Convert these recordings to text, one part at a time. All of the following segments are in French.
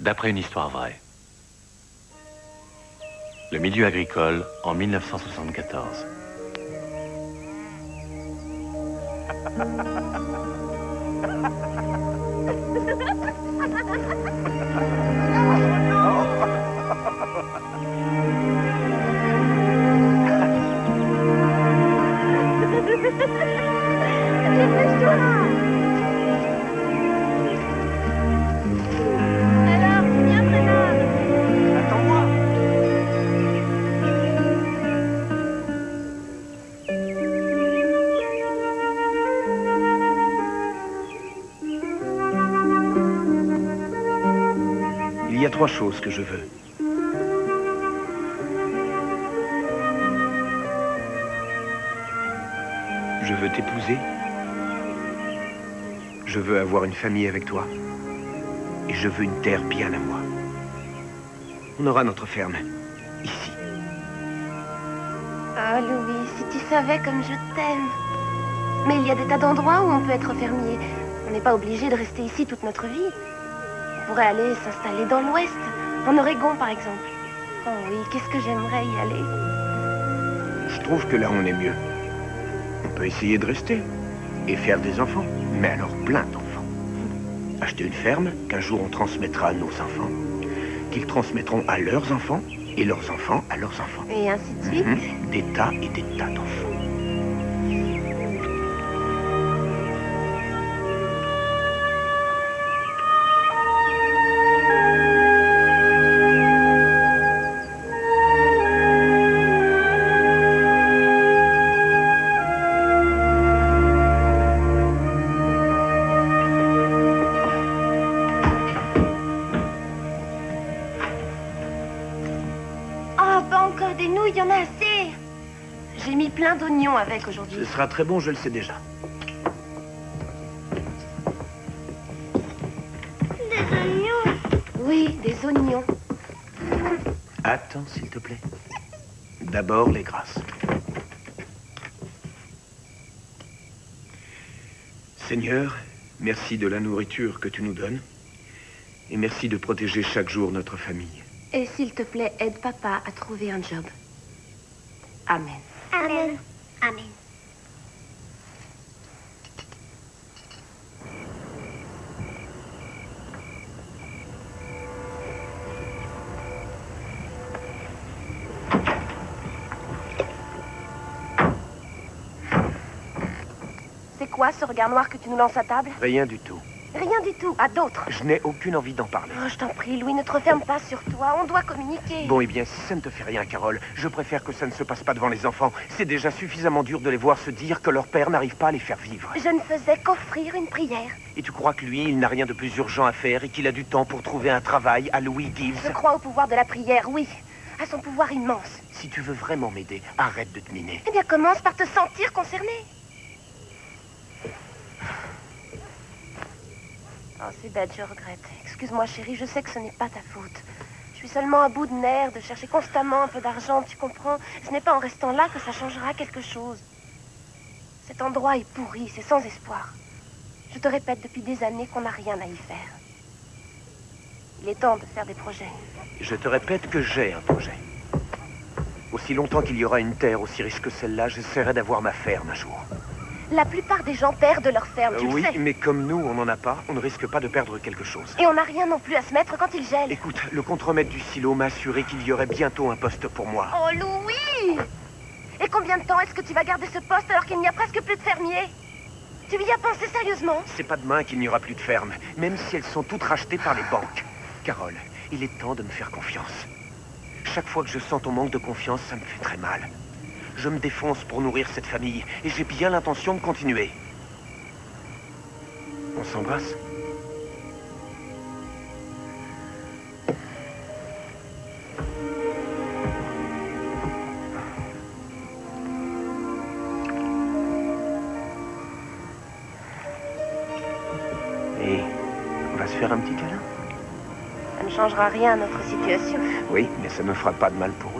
d'après une histoire vraie. Le milieu agricole en 1974. veux avoir une famille avec toi. Et je veux une terre bien à moi. On aura notre ferme. Ici. Oh, Louis, si tu savais comme je t'aime. Mais il y a des tas d'endroits où on peut être fermier. On n'est pas obligé de rester ici toute notre vie. On pourrait aller s'installer dans l'ouest, en Oregon par exemple. Oh oui, qu'est-ce que j'aimerais y aller. Je trouve que là, on est mieux. On peut essayer de rester. Et faire des enfants. Mais alors plein d'enfants. Une ferme qu'un jour on transmettra à nos enfants. Qu'ils transmettront à leurs enfants. Et leurs enfants à leurs enfants. Et ainsi de suite. Mhm. Des tas et des tas d'enfants. Sera très bon, je le sais déjà. Des oignons Oui, des oignons. Attends, s'il te plaît. D'abord, les grâces. Seigneur, merci de la nourriture que tu nous donnes. Et merci de protéger chaque jour notre famille. Et s'il te plaît, aide papa à trouver un job. Quoi ce regard noir que tu nous lances à table Rien du tout. Rien du tout, à d'autres. Je n'ai aucune envie d'en parler. Oh, je t'en prie, Louis, ne te referme pas sur toi. On doit communiquer. Bon, eh bien, si ça ne te fait rien, Carole, je préfère que ça ne se passe pas devant les enfants. C'est déjà suffisamment dur de les voir se dire que leur père n'arrive pas à les faire vivre. Je ne faisais qu'offrir une prière. Et tu crois que lui, il n'a rien de plus urgent à faire et qu'il a du temps pour trouver un travail à Louis Je Gibbs crois au pouvoir de la prière, oui. À son pouvoir immense. Si tu veux vraiment m'aider, arrête de te miner. Eh bien, commence par te sentir concerné. Oh, c'est bête, je regrette. Excuse-moi, chérie, je sais que ce n'est pas ta faute. Je suis seulement à bout de nerfs de chercher constamment un peu d'argent, tu comprends? Ce n'est pas en restant là que ça changera quelque chose. Cet endroit est pourri, c'est sans espoir. Je te répète depuis des années qu'on n'a rien à y faire. Il est temps de faire des projets. Je te répète que j'ai un projet. Aussi longtemps qu'il y aura une terre aussi riche que celle-là, j'essaierai d'avoir ma ferme un jour. La plupart des gens perdent leur ferme, tu Euh, oui, le sais. mais comme nous, on n'en a pas, on ne risque pas de perdre quelque chose. Et on n'a rien non plus à se mettre quand il gèle. Écoute, le contremaître du silo m'a assuré qu'il y aurait bientôt un poste pour moi. Oh, Louis Et combien de temps est-ce que tu vas garder ce poste alors qu'il n'y a presque plus de fermiers? Tu y as pensé sérieusement? C'est pas demain qu'il n'y aura plus de ferme, même si elles sont toutes rachetées par les banques. Carole, il est temps de me faire confiance. Chaque fois que je sens ton manque de confiance, ça me fait très mal. Je me défonce pour nourrir cette famille, et j'ai bien l'intention de continuer. On s'embrasse Et on va se faire un petit câlin? Ça ne changera rien à notre situation. Oui, mais ça ne fera pas de mal pour autant.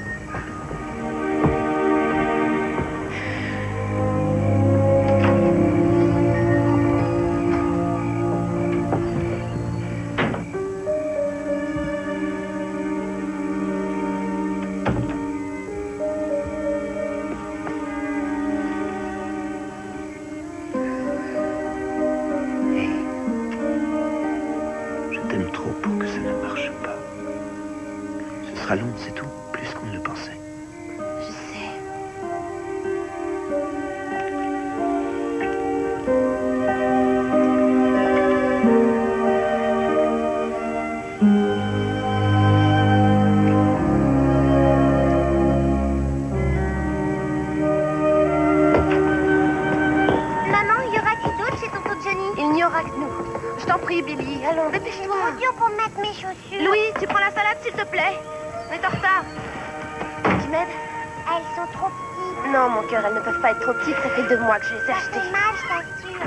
que je les ai Ça achetées. fait mal, je t'assure.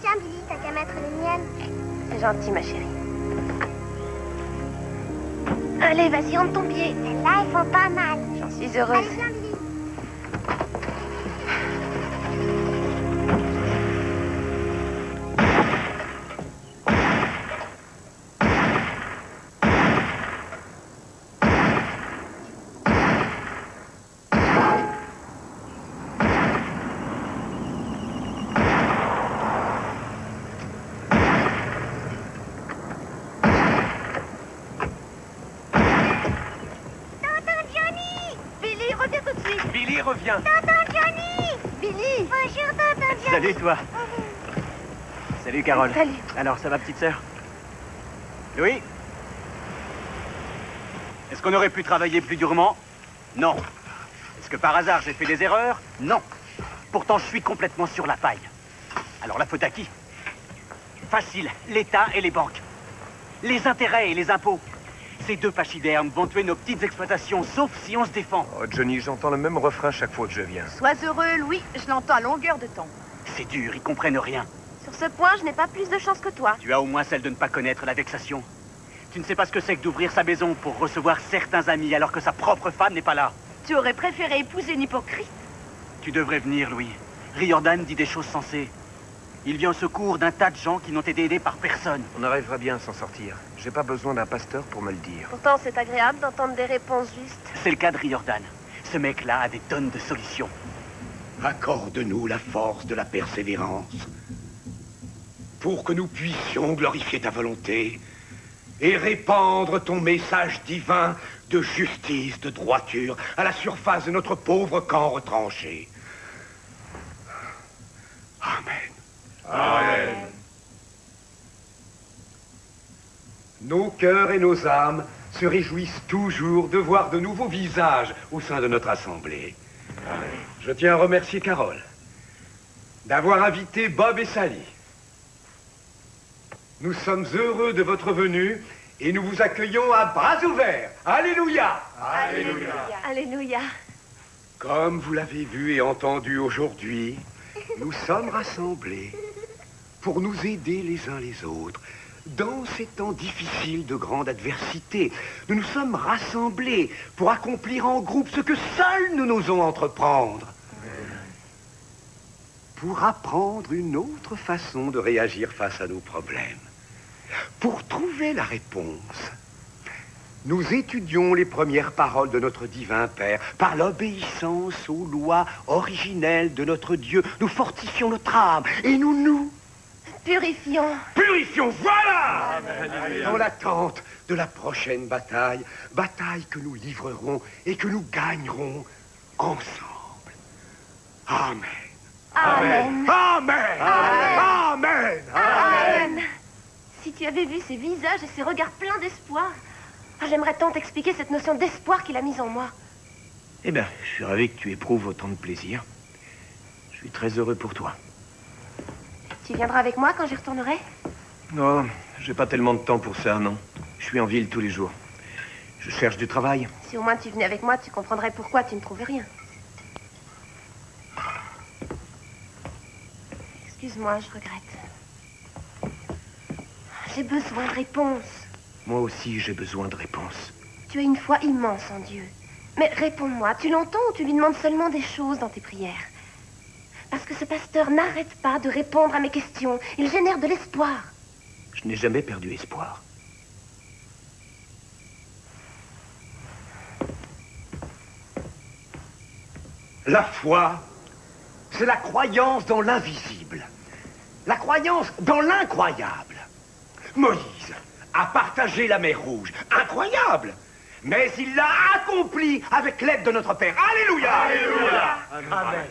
Tiens, Billy, t'as qu'à mettre les miennes. C'est gentil, ma chérie. Allez, vas-y, rentre ton pied. Celles-là, elles font pas mal. J'en suis heureuse. Carole. Salut. Alors ça va petite sœur? Louis? Est-ce qu'on aurait pu travailler plus durement? Non. Est-ce que par hasard j'ai fait des erreurs? Non. Pourtant je suis complètement sur la paille. Alors la faute à qui? Facile, l'État et les banques. Les intérêts et les impôts. Ces deux pachydermes vont tuer nos petites exploitations, sauf si on se défend. Oh, Johnny, j'entends le même refrain chaque fois que je viens. Sois heureux, Louis. Je l'entends à longueur de temps. C'est dur, ils comprennent rien. Sur ce point, je n'ai pas plus de chance que toi. Tu as au moins celle de ne pas connaître la vexation. Tu ne sais pas ce que c'est que d'ouvrir sa maison pour recevoir certains amis alors que sa propre femme n'est pas là. Tu aurais préféré épouser une hypocrite Tu devrais venir, Louis. Riordan dit des choses sensées. Il vient au secours d'un tas de gens qui n'ont été aidés par personne. On arrivera bien à s'en sortir. J'ai pas besoin d'un pasteur pour me le dire. Pourtant, c'est agréable d'entendre des réponses justes. C'est le cas de Riordan. Ce mec-là a des tonnes de solutions. Accorde-nous la force de la persévérance pour que nous puissions glorifier ta volonté et répandre ton message divin de justice, de droiture à la surface de notre pauvre camp retranché. Amen. Nos cœurs et nos âmes se réjouissent toujours de voir de nouveaux visages au sein de notre assemblée. Je tiens à remercier Carole d'avoir invité Bob et Sally. Nous sommes heureux de votre venue et nous vous accueillons à bras ouverts. Alléluia Alléluia. Comme vous l'avez vu et entendu aujourd'hui, nous sommes rassemblés pour nous aider les uns les autres. Dans ces temps difficiles de grande adversité, nous nous sommes rassemblés pour accomplir en groupe ce que seuls nous n'osons entreprendre. Pour apprendre une autre façon de réagir face à nos problèmes. Pour trouver la réponse, nous étudions les premières paroles de notre divin Père. Par l'obéissance aux lois originelles de notre Dieu, nous fortifions notre âme et nous nous Purifions. purifions. Voilà Dans l'attente de la prochaine bataille, bataille que nous livrerons et que nous gagnerons ensemble. Amen. Amen. Amen. Amen. Amen. Si tu avais vu ces visages et ces regards pleins d'espoir, ah, j'aimerais tant t'expliquer cette notion d'espoir qu'il a mise en moi. Eh bien, je suis ravi que tu éprouves autant de plaisir. Je suis très heureux pour toi. Tu viendras avec moi quand j'y retournerai? Non, j'ai pas tellement de temps pour ça, non. Je suis en ville tous les jours. Je cherche du travail. Si au moins tu venais avec moi, tu comprendrais pourquoi tu ne trouvais rien. Excuse-moi, je regrette. J'ai besoin de réponses. Moi aussi, j'ai besoin de réponses. Tu as une foi immense en Dieu. Mais réponds-moi, tu l'entends ou tu lui demandes seulement des choses dans tes prières? Parce que ce pasteur n'arrête pas de répondre à mes questions. Il génère de l'espoir. Je n'ai jamais perdu espoir. La foi, c'est la croyance dans l'invisible. La croyance dans l'incroyable. Moïse a partagé la mer Rouge. Incroyable mais il l'a accompli avec l'aide de notre Père. Alléluia Alléluia Amen.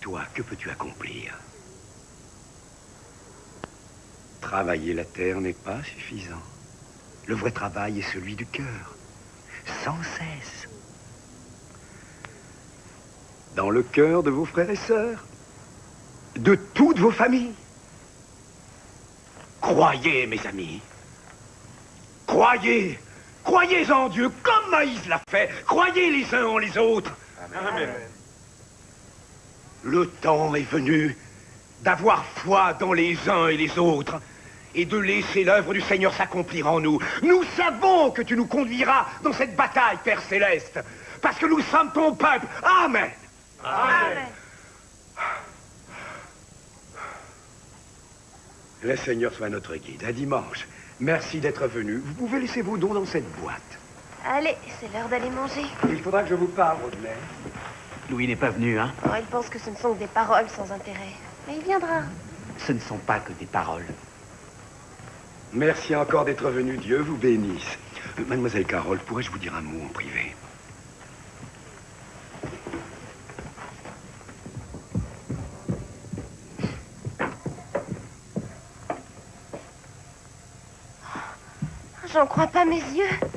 Toi, que peux-tu accomplir? Travailler la terre n'est pas suffisant. Le vrai travail est celui du cœur, sans cesse. Dans le cœur de vos frères et sœurs, de toutes vos familles. Croyez, mes amis. Croyez. Croyez en Dieu comme Maïs l'a fait. Croyez les uns en les autres. Amen. Le temps est venu d'avoir foi dans les uns et les autres et de laisser l'œuvre du Seigneur s'accomplir en nous. Nous savons que tu nous conduiras dans cette bataille, Père Céleste, parce que nous sommes ton peuple. Amen. Amen. Le Seigneur soit notre guide. À dimanche. Merci d'être venu. Vous pouvez laisser vos dons dans cette boîte. Allez, c'est l'heure d'aller manger. Il faudra que je vous parle, Rodney. Louis n'est pas venu, hein? Oh, il pense que ce ne sont que des paroles sans intérêt. Mais il viendra. Ce ne sont pas que des paroles. Merci encore d'être venu. Dieu vous bénisse. Euh, Mademoiselle Carole, pourrais-je vous dire un mot en privé? J'en crois pas mes yeux.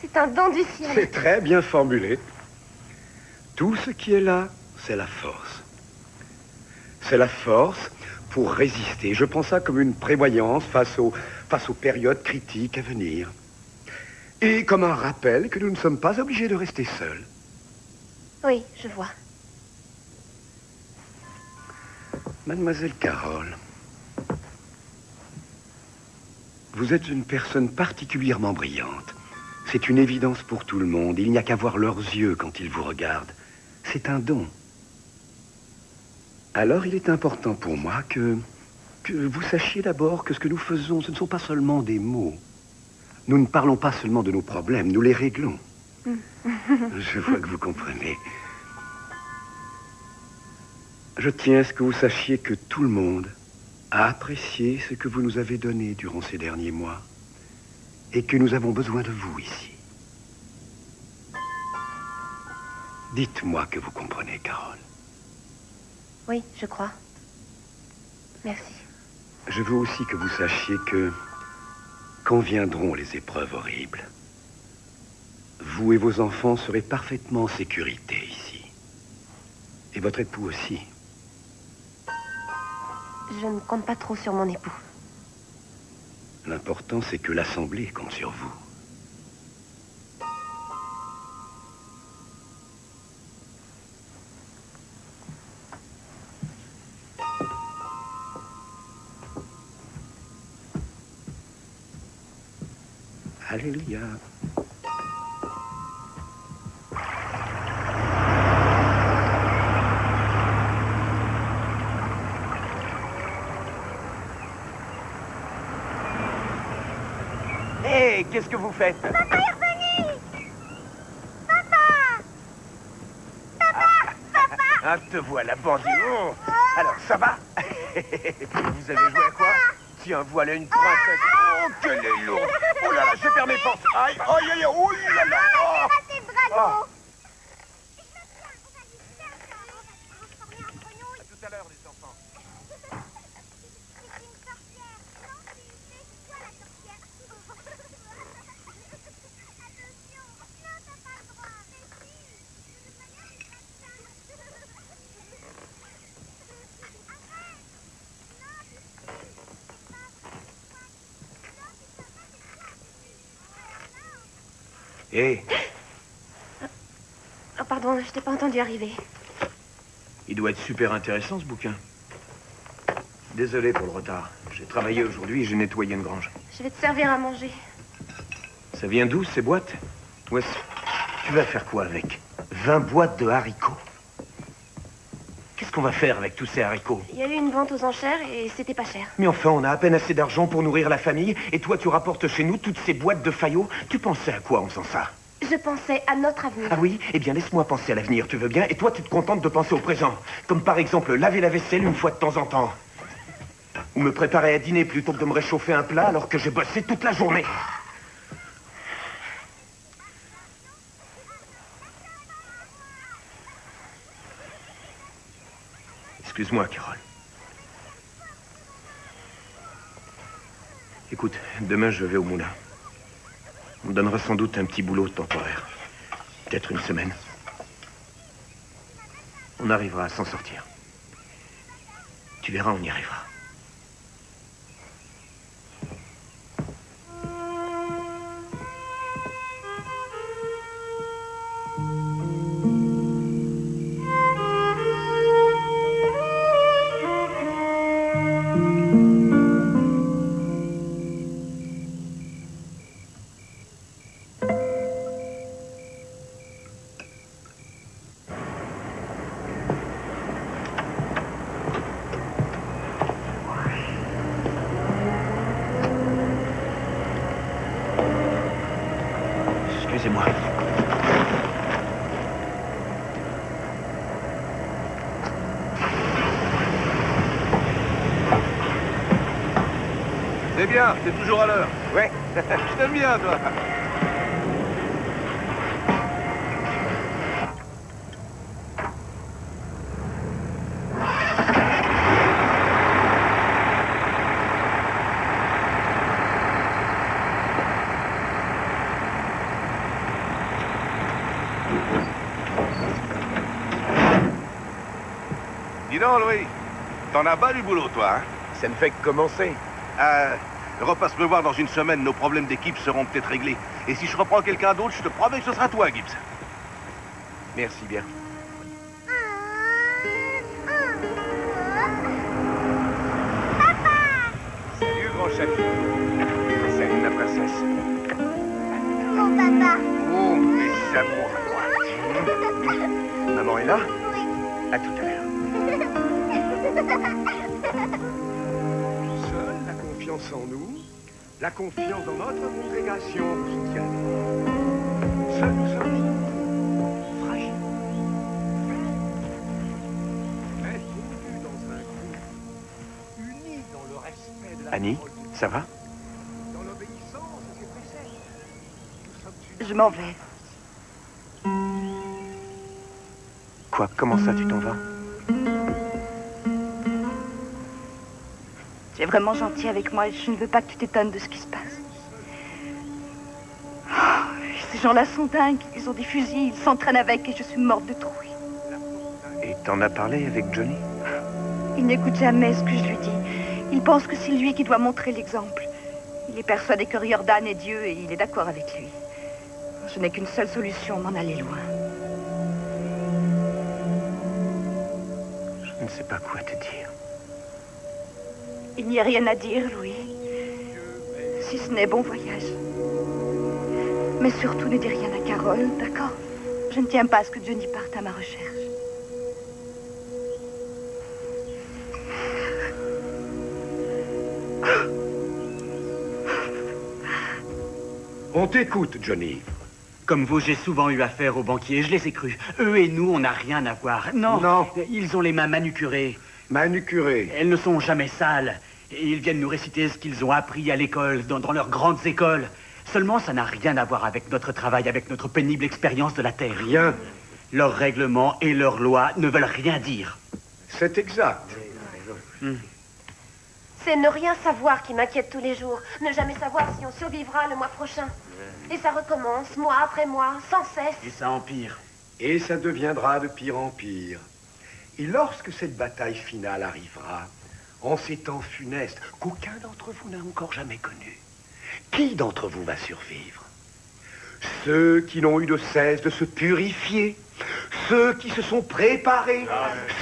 C'est un don du ciel. C'est très bien formulé. Tout ce qui est là, c'est la force. C'est la force pour résister. Je prends ça comme une prévoyance face aux, face aux périodes critiques à venir. Et comme un rappel que nous ne sommes pas obligés de rester seuls. Oui, je vois. Mademoiselle Carole, vous êtes une personne particulièrement brillante. C'est une évidence pour tout le monde. Il n'y a qu'à voir leurs yeux quand ils vous regardent. C'est un don. Alors il est important pour moi que, que vous sachiez d'abord que ce que nous faisons, ce ne sont pas seulement des mots. Nous ne parlons pas seulement de nos problèmes, nous les réglons. Je vois que vous comprenez. Je tiens à ce que vous sachiez que tout le monde a apprécié ce que vous nous avez donné durant ces derniers mois et que nous avons besoin de vous ici. Dites-moi que vous comprenez, Carole. Oui, je crois. Merci. Je veux aussi que vous sachiez que quand viendront les épreuves horribles, vous et vos enfants serez parfaitement en sécurité ici. Et votre époux aussi. Je ne compte pas trop sur mon époux. L'important, c'est que l'Assemblée compte sur vous. Alléluia. Qu'est-ce que vous faites Ah, te voilà, bandit. Oh. Alors, ça va Vous avez joué à quoi Tiens, voilà une princesse. Oh, qu'elle est lourde. Oh là là, je perds mes forces. Aïe, aïe, aïe, oh là là. Oh. C'est bravo Oh. À tout à l'heure, les enfants. C'est une sorcière Non, c'est c'est toi la sorcière Attention Non, t'as pas le droit Mais si De toute manière, c'est pas ça Arrête Non, c'est c'est pas vrai c'est pas Non, c'est pas ça, c'est toi Hé, Oh, pardon, je t'ai pas entendu arriver. il doit être super intéressant, ce bouquin. Désolé pour le retard. J'ai travaillé aujourd'hui et j'ai nettoyé une grange. Je vais te servir à manger. Ça vient d'où, ces boîtes? Wes, tu vas faire quoi avec? 20 boîtes de haricots qu'on va faire avec tous ces haricots Il y a eu une vente aux enchères et c'était pas cher. Mais enfin, on a à peine assez d'argent pour nourrir la famille, et toi, tu rapportes chez nous toutes ces boîtes de faillots. Tu pensais à quoi en faisant ça? Je pensais à notre avenir. Ah oui? Eh bien, laisse-moi penser à l'avenir, tu veux bien? Et toi, tu te contentes de penser au présent? Comme par exemple, laver la vaisselle une fois de temps en temps. Ou me préparer à dîner plutôt que de me réchauffer un plat alors que j'ai bossé toute la journée. Excuse-moi, Carole. Écoute, demain je vais au moulin. On me donnera sans doute un petit boulot temporaire. Peut-être une semaine. On arrivera à s'en sortir. Tu verras, on y arrivera. C'est bien, t'es toujours à l'heure. Ouais. Je t'aime bien, toi. Donc, Louis, t'en as bas du boulot, toi, hein? Ça ne fait que commencer. Euh, repasse me voir dans une semaine, nos problèmes d'équipe seront peut-être réglés. Et si je reprends quelqu'un d'autre, je te promets que ce sera toi, Gibbs. Merci bien. Confiance en nous, la confiance dans notre congrégation nous soutiennent. Seuls nous sommes fragiles. Mais fondus dans un groupe, unis dans le respect de la Annie, ça va? Dans l'obéissance à ses préceptes. Nous sommes unis. Je m'en vais. Quoi? Comment ça, tu t'en vas? Vraiment gentil avec moi et je ne veux pas que tu t'étonnes de ce qui se passe. Oh, ces gens-là sont dingues. Ils ont des fusils, ils s'entraînent avec et je suis morte de trouille. Et t'en as parlé avec Johnny? Il n'écoute jamais ce que je lui dis. Il pense que c'est lui qui doit montrer l'exemple. Il est persuadé que Riordan est Dieu et il est d'accord avec lui. Je n'ai qu'une seule solution, m'en aller loin. Je ne sais pas quoi te dire. Il n'y a rien à dire, Louis. Si ce n'est bon voyage. Mais surtout, ne dis rien à Carole, d'accord? Je ne tiens pas à ce que Johnny parte à ma recherche. On t'écoute, Johnny. Comme vous, j'ai souvent eu affaire aux banquiers, je les ai crus. Eux et nous, on n'a rien à voir. Non, Non. ils ont les mains manucurées. Manucuré. Elles ne sont jamais sales. Et ils viennent nous réciter ce qu'ils ont appris à l'école, dans, dans leurs grandes écoles. Seulement, ça n'a rien à voir avec notre travail, avec notre pénible expérience de la Terre. Rien. Leurs règlements et leurs lois ne veulent rien dire. C'est exact. C'est ne rien savoir qui m'inquiète tous les jours. Ne jamais savoir si on survivra le mois prochain. Et ça recommence, mois après mois, sans cesse. Et ça empire. Et ça deviendra de pire en pire. Et lorsque cette bataille finale arrivera, en ces temps funestes qu'aucun d'entre vous n'a encore jamais connus, qui d'entre vous va survivre? Ceux qui n'ont eu de cesse de se purifier, ceux qui se sont préparés,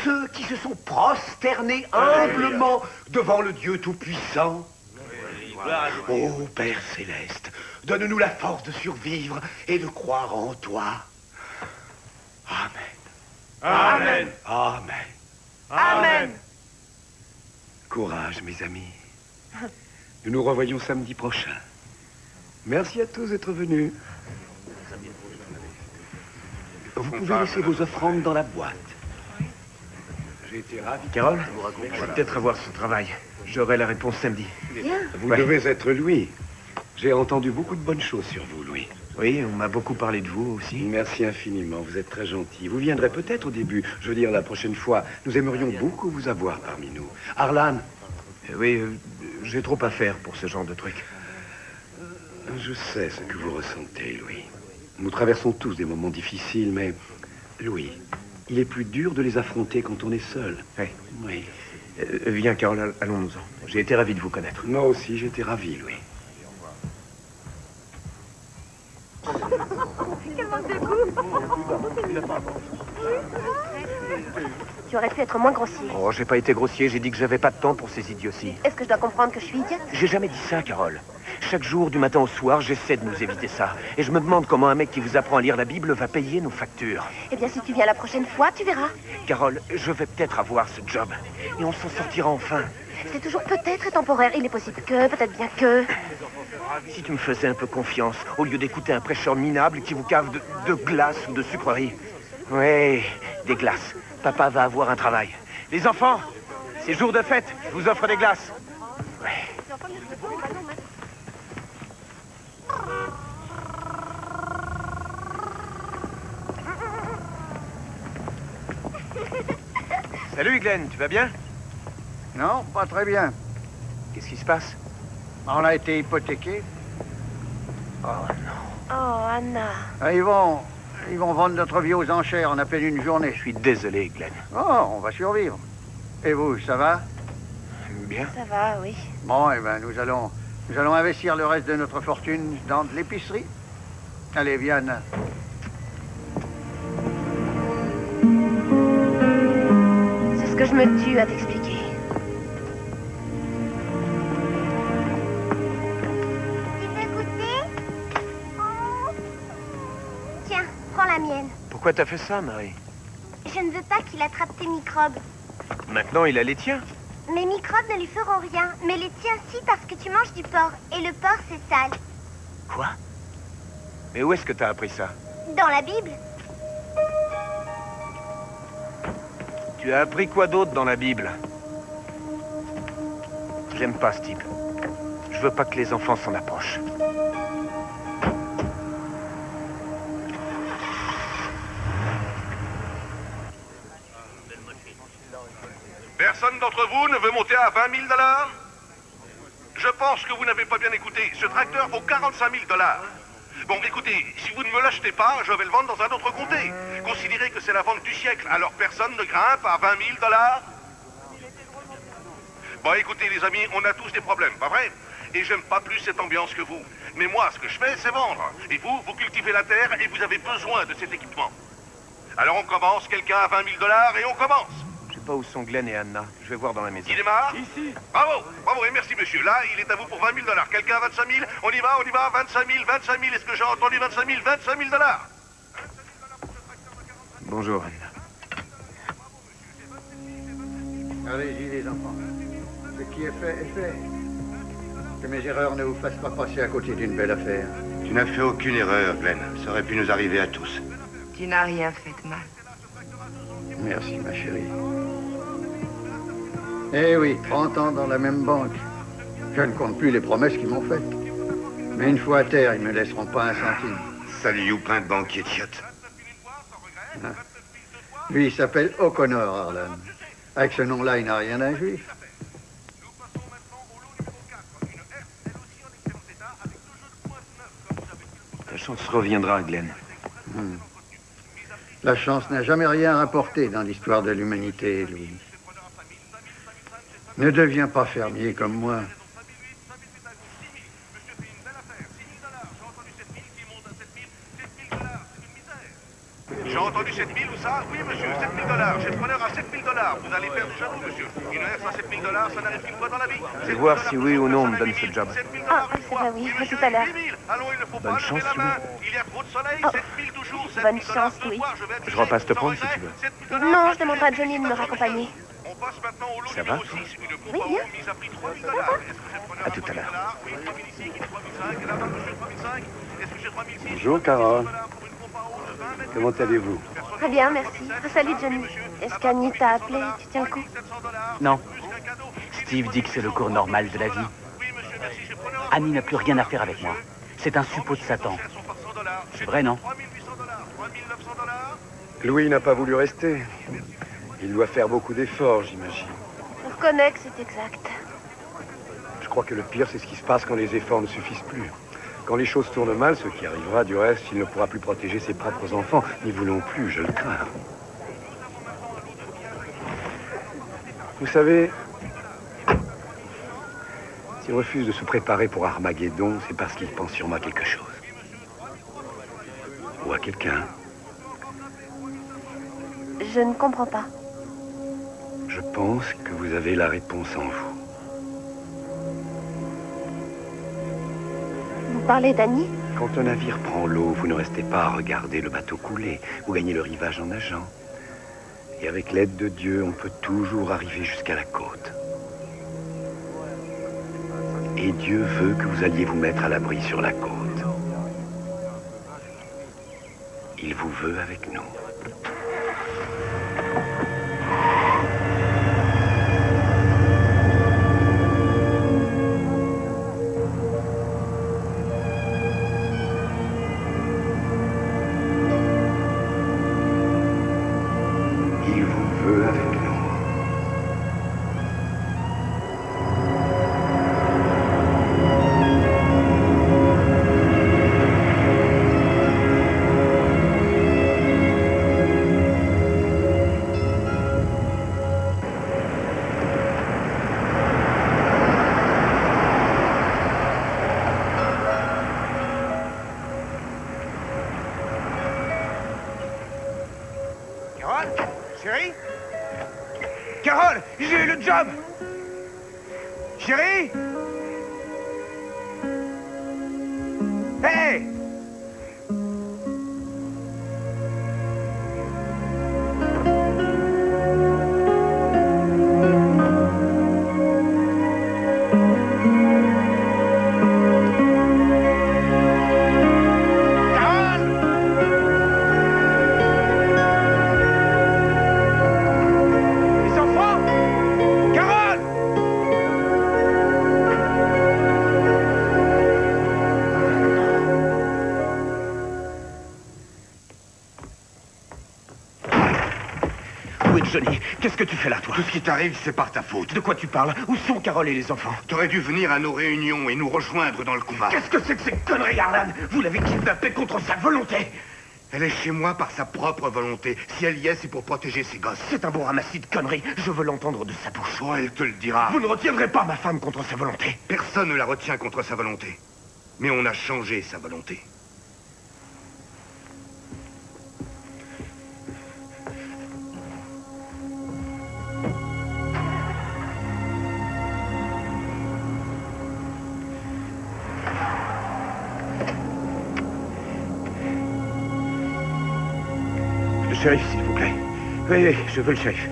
ceux qui se sont prosternés humblement devant le Dieu Tout-Puissant. Ô Père céleste, donne-nous la force de survivre et de croire en toi. Amen. Amen. Amen. Amen. Courage, mes amis. Nous nous revoyons samedi prochain. Merci à tous d'être venus. Vous pouvez laisser vos offrandes dans la boîte. J'ai été ravi. Carole, je vais peut-être avoir ce travail. J'aurai la réponse samedi. Bien. Vous Ouais. devez être Louis. J'ai entendu beaucoup de bonnes choses sur vous, Louis. Oui, on m'a beaucoup parlé de vous aussi. Merci infiniment, vous êtes très gentil. Vous viendrez peut-être au début. Je veux dire, la prochaine fois, nous aimerions beaucoup vous avoir parmi nous. Arlan, Euh, Oui, euh, j'ai trop à faire pour ce genre de truc. je sais ce que vous ressentez, Louis. Nous traversons tous des moments difficiles, mais... Louis, il est plus dur de les affronter quand on est seul. Oui. Oui. Euh, viens, Carole, all- allons-nous-en. J'ai été ravi de vous connaître. Moi aussi, j'étais ravi, Louis. Tu aurais pu être moins grossier. Oh, j'ai pas été grossier, j'ai dit que j'avais pas de temps pour ces idioties. Est-ce que je dois comprendre que je suis idiote? J'ai jamais dit ça, Carole. Chaque jour, du matin au soir, j'essaie de nous éviter ça. Et je me demande comment un mec qui vous apprend à lire la Bible va payer nos factures. Eh bien, si tu viens la prochaine fois, tu verras. Carole, je vais peut-être avoir ce job. Et on s'en sortira enfin. C'est toujours peut-être et temporaire. Il est possible que, peut-être bien que. Si tu me faisais un peu confiance, au lieu d'écouter un prêcheur minable qui vous cave de, de glace ou de sucreries. Oui, des glaces. Papa va avoir un travail. Les enfants, c'est jour de fête. Je vous offre des glaces. Salut Glenn, tu vas bien? Non, pas très bien. Qu'est-ce qui se passe? On a été hypothéqués. Oh non. Oh, Anna. Ah, Ils vont, ils vont vendre notre vie aux enchères en à peine une journée. Je suis désolé, Glenn. Oh, on va survivre. Et vous, ça va? Bien. Ça va, oui. Bon, eh ben, nous allons, nous allons investir le reste de notre fortune dans de l'épicerie. Allez, viens, Anna. C'est ce que je me tue à t'expliquer. Pourquoi t'as fait ça, Marie Je ne veux pas qu'il attrape tes microbes. Maintenant, il a les tiens. Mes microbes ne lui feront rien, mais les tiens si parce que tu manges du porc. Et le porc, c'est sale. Quoi Mais où est-ce que t'as appris ça Dans la Bible Tu as appris quoi d'autre dans la Bible? J'aime pas ce type. Je veux pas que les enfants s'en approchent. D'entre vous ne veut monter à 20 000 dollars? Je pense que vous n'avez pas bien écouté. Ce tracteur vaut 45 000 dollars. Bon, écoutez, si vous ne me l'achetez pas, je vais le vendre dans un autre comté. Considérez que c'est la vente du siècle, alors personne ne grimpe à 20 000 dollars Bon, écoutez, les amis, on a tous des problèmes, pas vrai? Et j'aime pas plus cette ambiance que vous. Mais moi, ce que je fais, c'est vendre. Et vous, vous cultivez la terre et vous avez besoin de cet équipement. Alors on commence, quelqu'un à 20 000 dollars et on commence. Je sais pas où sont Glenn et Anna. Je vais voir dans la maison. Il démarre Ici. Bravo, bravo et merci monsieur. Là, il est à vous pour 20 000 dollars. Quelqu'un à 25 000 On y va, on y va. 25 000, 25 000. Est-ce que j'ai entendu 25 000 25 000 dollars Bonjour, Anna. Allez-y, les enfants. Ce qui est fait est fait. Que mes erreurs ne vous fassent pas passer à côté d'une belle affaire. Tu n'as fait aucune erreur, Glenn. Ça aurait pu nous arriver à tous. Tu n'as rien fait de mal. Merci, ma chérie. Eh oui, 30 ans dans la même banque. Je ne compte plus les promesses qu'ils m'ont faites. Mais une fois à terre, ils ne me laisseront pas un centime. Salut, you, plein de banquiers idiotes. Lui, il s'appelle O'Connor, Harlan. Avec ce nom-là, il n'a rien d'un juif. Ta chance reviendra, Glenn. Hmm. La chance n'a jamais rien rapporté dans l'histoire de l'humanité, Louis. Ne deviens pas fermier comme moi. J'ai entendu 7 000 ou ça Oui monsieur, 7 000 dollars. J'ai le preneur à 7 000 dollars. Vous allez perdre jaloux monsieur. Une herse à 7 000 dollars, ça n'arrive qu'une fois dans la vie. Je vais voir si oui ou non on me donne ce job. Ah, c'est vrai, oui. À tout à l'heure. Allons, il ne faut Bonne pas chance, lever la Louis. main. Il y a trop de soleil, Oh. 7 000 toujours, 7 Bonne 000 dollars chance, ce Louis. soir, je repasse te prendre si tu veux. regret, 7 000 dollars, Non, je demanderai à Johnny de me raccompagner. On passe maintenant au lot Ça numéro va 6, une coupe Oui, à bien. eau mise à prix 3 000 dollars. Est-ce que j'ai preneur À tout à 3 000 l'heure. dollars Oui, 3 000 ici, qui est 3 500. Et là-bas, monsieur, 3 500. Est-ce que j'ai 3 600 Bonjour, Carole. pour une pompe à eau de 20 mètres Comment allez-vous Très bien, merci. Salut, Johnny. Est-ce qu'Annie t'a appelé Tu tiens le coup Non. Steve dit que c'est le cours normal de la vie. Annie n'a plus rien à faire avec moi. C'est un suppôt de Satan. C'est vrai, non Louis n'a pas voulu rester. Il doit faire beaucoup d'efforts, j'imagine. On reconnaît que c'est exact. Je crois que le pire, c'est ce qui se passe quand les efforts ne suffisent plus. Quand les choses tournent mal, ce qui arrivera, du reste, il ne pourra plus protéger ses propres enfants. Ni vous non plus, je le crains. Vous savez, s'il refuse de se préparer pour Armageddon, c'est parce qu'il pense sûrement à quelque chose. Ou à quelqu'un. Je ne comprends pas. Je pense que vous avez la réponse en vous. Vous parlez d'Annie? Quand un navire prend l'eau, vous ne restez pas à regarder le bateau couler. Vous gagnez le rivage en nageant. Et avec l'aide de Dieu, on peut toujours arriver jusqu'à la côte. Et Dieu veut que vous alliez vous mettre à l'abri sur la côte. Il vous veut avec nous. Carole J'ai eu le job. Chérie. Hey t'arrive, c'est par ta faute. De quoi tu parles? Où sont Carole et les enfants? T'aurais dû venir à nos réunions et nous rejoindre dans le combat. Qu'est-ce que c'est que ces conneries, Arlan? Vous l'avez kidnappée contre sa volonté Elle est chez moi par sa propre volonté. Si elle y est, c'est pour protéger ses gosses. C'est un bon ramassis de conneries. Je veux l'entendre de sa bouche. Oh, elle te le dira. Vous ne retiendrez pas ma femme contre sa volonté. Personne ne la retient contre sa volonté. Mais on a changé sa volonté. Je veux le shérif.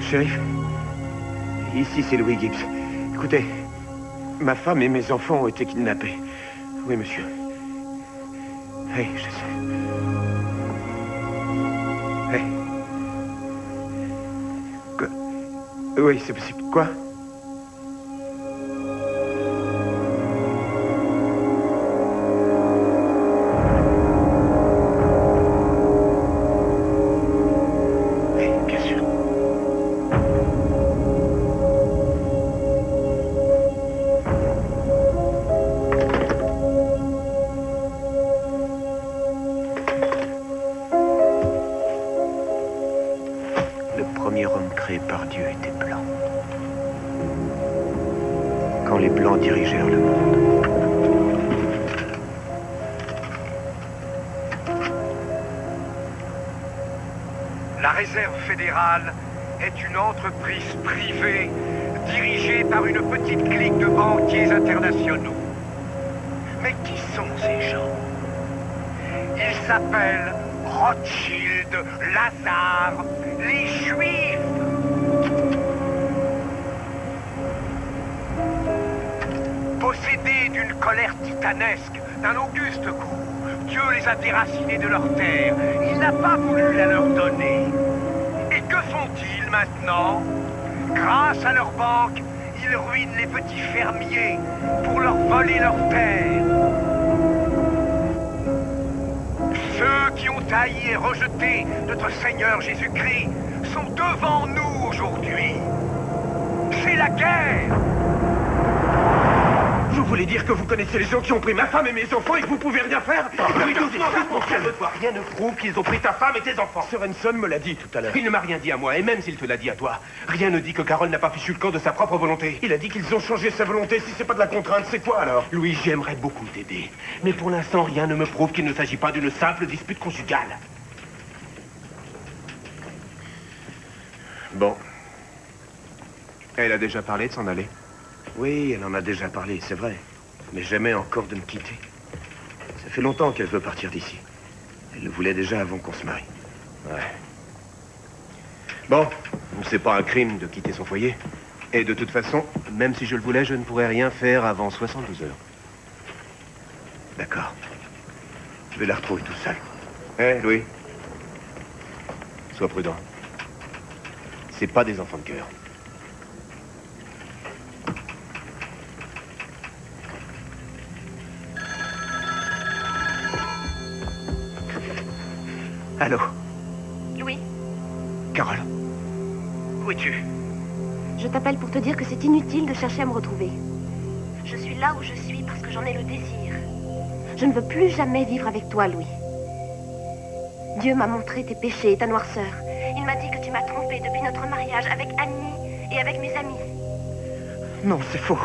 Shérif, ici c'est Louis Gibbs. Écoutez, ma femme et mes enfants ont été kidnappés. Oui, monsieur. Oui, je sais. Oui. Oui, c'est possible. Quoi? Entreprise privée dirigée par une petite clique de banquiers internationaux. Mais qui sont ces gens? Ils s'appellent Rothschild, Lazare, les Juifs. Possédés d'une colère titanesque, d'un auguste goût, Dieu les a déracinés de leur terre. Il n'a pas voulu la leur donner. Maintenant, grâce à leur banque, ils ruinent les petits fermiers pour leur voler leurs terres. Ceux qui ont haï et rejeté notre Seigneur Jésus-Christ sont devant nous aujourd'hui. C'est la guerre voulez dire que vous connaissez les gens qui ont pris ma femme et mes enfants et que vous pouvez rien faire Oui, doucement, doucement, calme-toi. Rien ne prouve qu'ils ont pris ta femme et tes enfants. Sorenson me l'a dit tout à l'heure. Il ne m'a rien dit à moi, et même s'il te l'a dit à toi, rien ne dit que Carole n'a pas fichu le camp de sa propre volonté. Il a dit qu'ils ont changé sa volonté. Si c'est pas de la contrainte, c'est quoi alors? Louis, j'aimerais beaucoup t'aider. Mais pour l'instant, rien ne me prouve qu'il ne s'agit pas d'une simple dispute conjugale. Bon. Elle a déjà parlé de s'en aller Oui, elle en a déjà parlé, c'est vrai. Mais jamais encore de me quitter. Ça fait longtemps qu'elle veut partir d'ici. Elle le voulait déjà avant qu'on se marie. Ouais. Bon, c'est pas un crime de quitter son foyer. Et de toute façon, même si je le voulais, je ne pourrais rien faire avant 72 heures. D'accord. Je vais la retrouver tout seul. Hé, Louis Sois prudent. C'est pas des enfants de cœur. Allô Louis, Carole Où es-tu je t'appelle pour te dire que c'est inutile de chercher à me retrouver. Je suis là où je suis parce que j'en ai le désir. Je ne veux plus jamais vivre avec toi, Louis. Dieu m'a montré tes péchés et ta noirceur. Il m'a dit que tu m'as trompé depuis notre mariage avec Annie et avec mes amis. Non, c'est faux.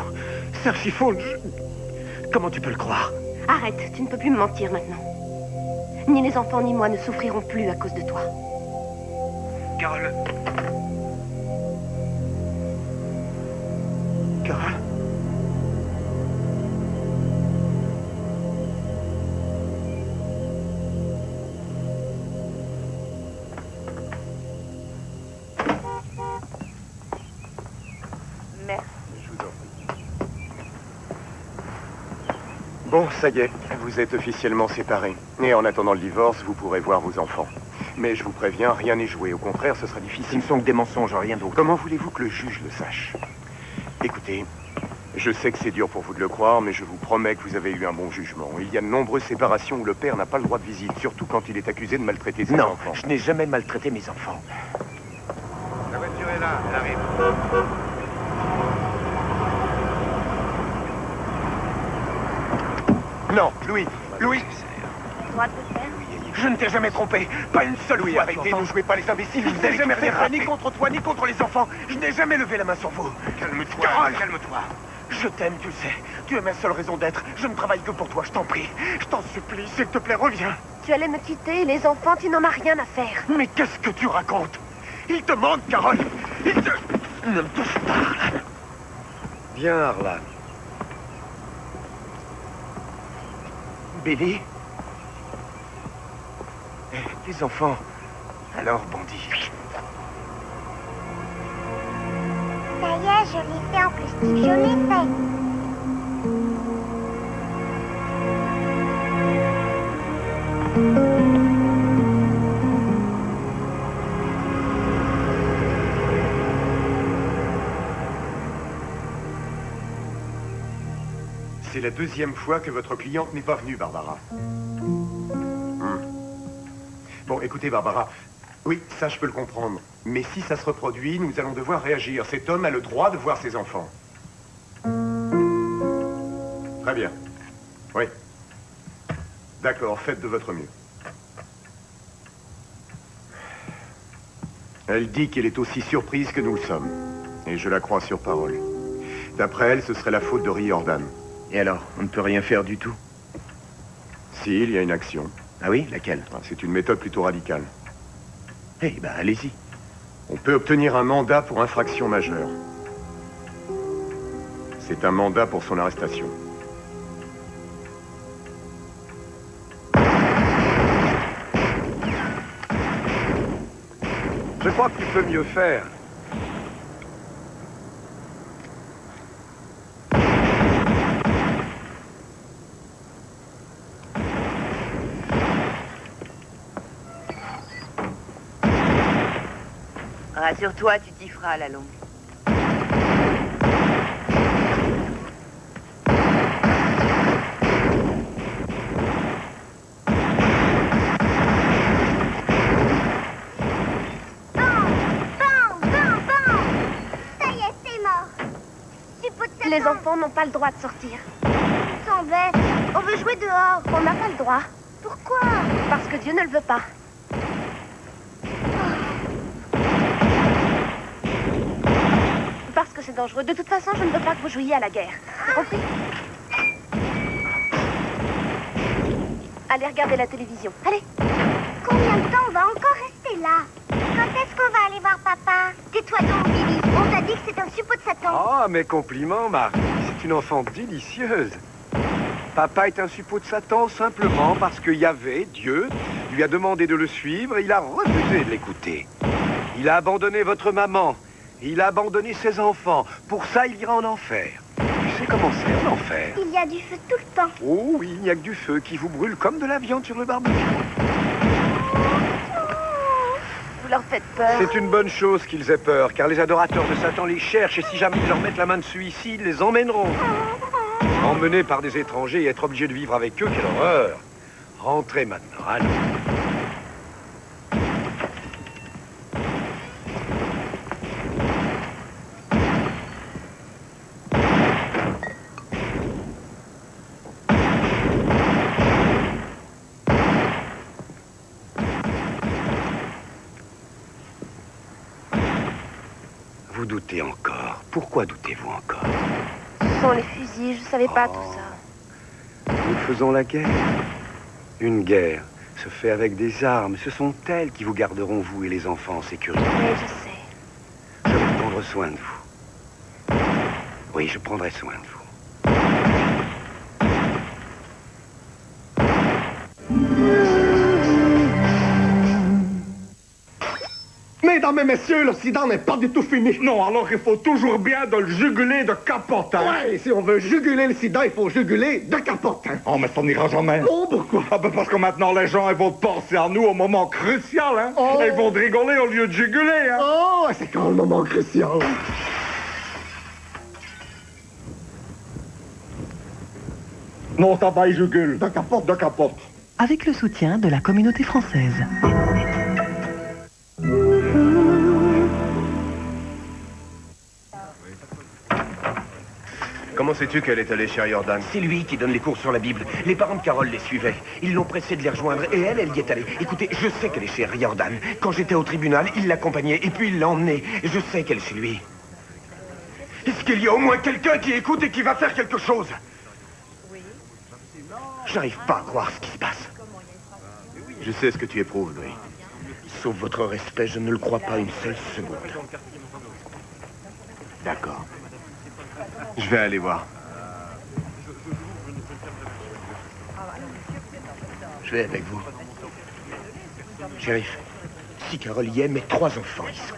C'est archi faux. Je- Comment tu peux le croire? Arrête, tu ne peux plus me mentir maintenant. Ni les enfants ni moi ne souffriront plus à cause de toi. Carole, Carole Bon, ça y est, vous êtes officiellement séparés. Et en attendant le divorce, vous pourrez voir vos enfants. Mais je vous préviens, rien n'est joué. Au contraire, ce sera Ce difficile. ne sont que des mensonges, rien d'autre. Comment voulez-vous que le juge le sache? Écoutez, je sais que c'est dur pour vous de le croire, mais je vous promets que vous avez eu un bon jugement. Il y a de nombreuses séparations où le père n'a pas le droit de visite, surtout quand il est accusé de maltraiter ses Non, enfants. je n'ai jamais maltraité mes enfants. La voiture est là, elle arrive. Non, Louis, Louis, Droit de te faire je ne t'ai jamais trompé. Pas une seule Louis, fois. arrêtez, ne jouez pas les imbéciles. Je n'ai jamais fait ni contre toi, ni contre les enfants. Je n'ai jamais levé la main sur vous. calme-toi, Carole calme-toi. Je t'aime, tu le sais. Tu es ma seule raison d'être. Je ne travaille que pour toi, je t'en prie. Je t'en supplie, s'il te plaît, reviens. Tu allais me quitter et les enfants, tu n'en as rien à faire. Mais qu'est-ce que tu racontes? Il te manque, Carole. Il te... Ne me touche pas, Arlan. Viens, Arlan. Billy Eh, Les enfants. Alors, bandit. Ça y est, je l'ai fait en plastique, je l'ai fait. C'est la deuxième fois que votre cliente n'est pas venue, Barbara. Hmm. Bon, écoutez, Barbara. Oui, ça, je peux le comprendre. Mais si ça se reproduit, nous allons devoir réagir. Cet homme a le droit de voir ses enfants. Très bien. Oui. D'accord, faites de votre mieux. Elle dit qu'elle est aussi surprise que nous le sommes. Et je la crois sur parole. D'après elle, ce serait la faute de Riordan. Et alors, on ne peut rien faire du tout Si, il y a une action. Ah oui Laquelle Ah, C'est une méthode plutôt radicale. Eh ben, allez-y. On peut obtenir un mandat pour infraction majeure. C'est un mandat pour son arrestation. Je crois que tu peux mieux faire. Rassure-toi, tu t'y feras à la longue. Les enfants n'ont pas le droit de sortir. S'en bête. On veut jouer dehors. On n'a pas le droit. Pourquoi? Parce que Dieu ne le veut pas. Dangereux. De toute façon, je ne veux pas que vous jouiez à la guerre. Compris Allez, regardez la télévision. Allez. Combien de temps on va encore rester là? Quand est-ce qu'on va aller voir papa? Tais-toi donc, Billy. On t'a dit que c'est un suppôt de Satan. Oh, mes compliments, Marie. C'est une enfant délicieuse. Papa est un suppôt de Satan simplement parce que Yahvé, Dieu, lui a demandé de le suivre et il a refusé de l'écouter. Il a abandonné votre maman. Il a abandonné ses enfants. Pour ça, il ira en enfer. Tu sais comment c'est en enfer? Il y a du feu tout le temps. Oh oui, il n'y a que du feu qui vous brûle comme de la viande sur le barbecue. Vous leur faites peur. C'est une bonne chose qu'ils aient peur, car les adorateurs de Satan les cherchent et si jamais ils leur mettent la main dessus ici, ils les emmèneront. Emmenés par des étrangers et être obligés de vivre avec eux, quelle horreur. Rentrez maintenant, allez. Vous doutez encore. Pourquoi doutez-vous encore Ce sont les fusils, je savais pas tout ça. Nous faisons la guerre. Une guerre se fait avec des armes. Ce sont elles qui vous garderont, vous et les enfants, en sécurité. Oui, je sais. Je vais prendre soin de vous. Oui, je prendrai soin de vous. Mesdames et messieurs, le sida n'est pas du tout fini. Non, alors il faut toujours bien de le juguler de capotin. Ouais, si on veut juguler le sida, il faut juguler de capotin. Oh, mais ça n'ira jamais. Oh, pourquoi? Ah, ben parce que maintenant, les gens, ils vont penser à nous au moment crucial, hein. Oh. Ils vont rigoler au lieu de juguler, hein. Oh, c'est quand le moment crucial? Non, ça va, ils jugulent. De capote, de capote. Avec le soutien de la communauté française. Comment sais-tu qu'elle est allée chez Riordan C'est lui qui donne les cours sur la Bible. Les parents de Carole les suivaient. Ils l'ont pressée de les rejoindre et elle, elle y est allée. Écoutez, je sais qu'elle est chez Riordan. Quand j'étais au tribunal, il l'accompagnait et puis il l'a emmenée. Je sais qu'elle est chez lui. Est-ce qu'il y a au moins quelqu'un qui écoute et qui va faire quelque chose? J'arrive pas à croire ce qui se passe. Je sais ce que tu éprouves, Louis. Sauf votre respect, je ne le crois pas une seule seconde. D'accord. Je vais aller voir. Je vais avec vous. Shérif, si est, mes trois enfants y sont.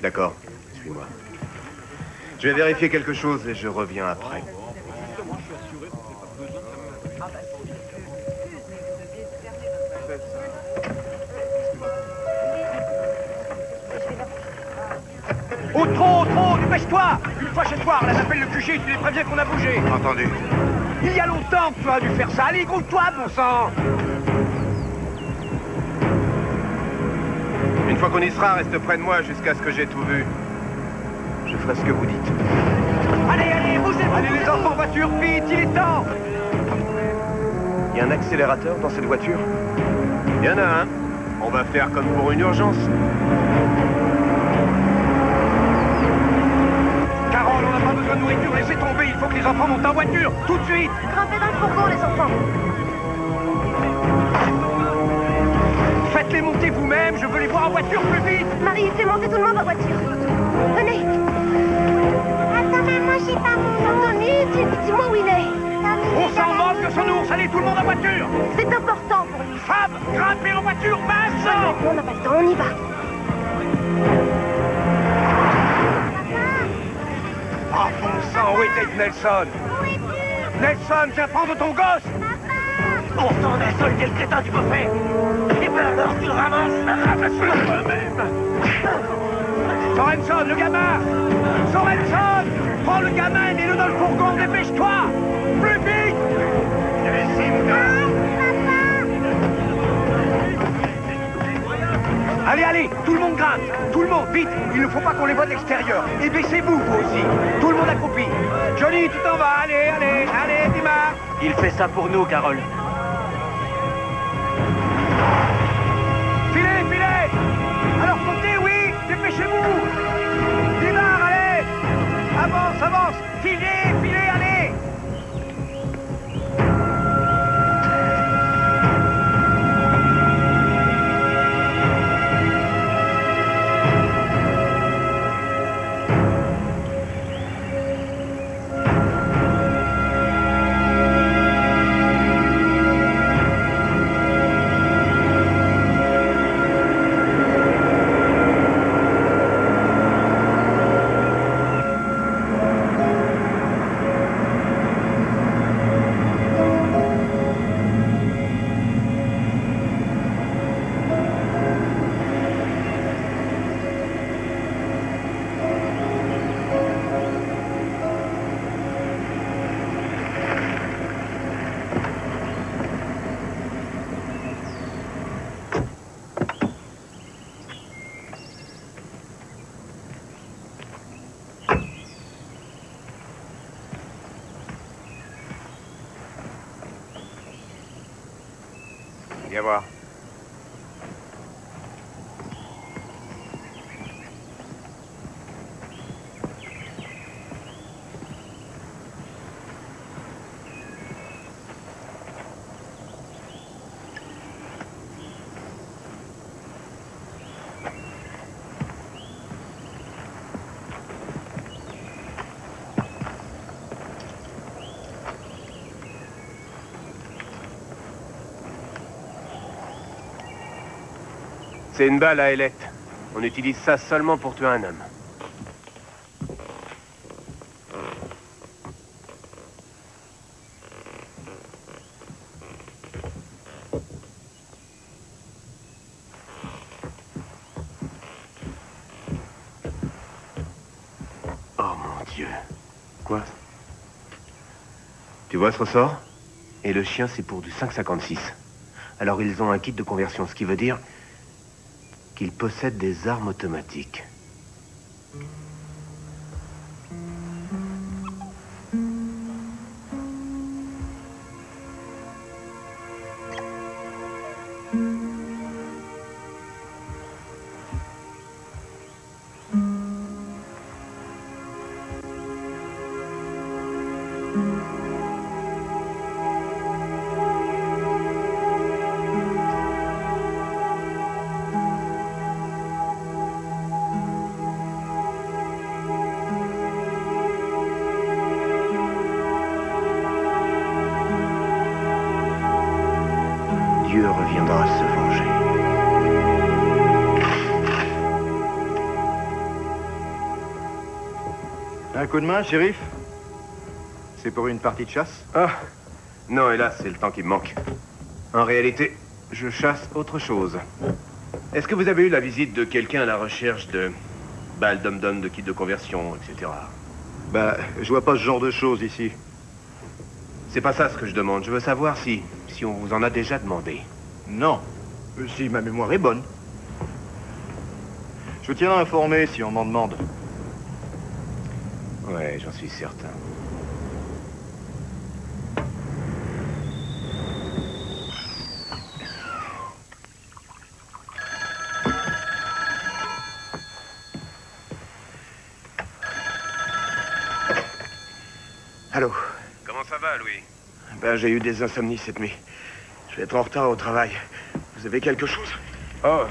D'accord. Suis-moi. Je vais vérifier quelque chose et je reviens après. Oh, trop, trop, dépêche-toi Fois chez toi, on les appelle le QG, tu les préviens qu'on a bougé. Entendu. Il y a longtemps que tu as dû faire ça. Allez, groupe-toi, bon sang Une fois qu'on y sera, reste près de moi jusqu'à ce que j'ai tout vu. Je ferai ce que vous dites. Allez, allez, bougez Allez, les enfants, voiture, vite, il est temps Il y a un accélérateur dans cette voiture? Il y en a un. On va faire comme pour une urgence. De nourriture, laissez tomber, il faut que les enfants montent en voiture, tout de suite Grimpez dans le fourgon, les enfants. Faites-les monter vous-même, je veux les voir en voiture plus vite Marie, fais monter tout le monde en voiture. Venez. Attends, moi, j'ai pas mon Anthony, dis- dis-moi où il est. On s'en moque de son ours, allez, tout le monde en voiture C'est important pour lui. Femme, grimpez en voiture, masse On n'a pas le temps, on y va. Ah, bon sang, où était Nelson Nelson, viens prendre ton gosse Pourtant, d'un seul quel crétin tu peux faire Et ben alors, tu le ramasses Ramasse-le toi-même Sorenson, le gamin. Sorenson Prends le gamin et mets-le dans le fourgon, dépêche-toi. Plus vite Allez, allez, tout le monde grimpe Tout le monde, vite Il ne faut pas qu'on les voit de l'extérieur. Et baissez-vous, vous aussi. Tout le monde accroupi Johnny, tu t'en vas Allez, allez, allez, Dimar Il fait ça pour nous, Carole. Filez, filez. Alors sautez, oui Dépêchez-vous. Dimar, allez. Avance, avance. Filez, filez, C'est une balle à ailette. On utilise ça seulement pour tuer un homme. Oh mon Dieu. Quoi? Tu vois ce ressort? Et le chien, c'est pour du 5,56. Alors ils ont un kit de conversion, ce qui veut dire qu'ils possèdent des armes automatiques. Dieu reviendra se venger. Un coup de main, shérif? C'est pour une partie de chasse? Ah Non, hélas, c'est le temps qui me manque. En réalité, je chasse autre chose. Est-ce que vous avez eu la visite de quelqu'un à la recherche de balles dom-dom, de kits de conversion, etc. Bah, je vois pas ce genre de choses ici. C'est pas ça ce que je demande. Je veux savoir si, si on vous en a déjà demandé. Non. Si ma mémoire est bonne. Je vous tiendrai informé si on m'en demande. Ouais, j'en suis certain. Allô Comment ça va, Louis J'ai eu des insomnies cette nuit. Je vais être en retard au travail. Vous avez quelque chose? Oh,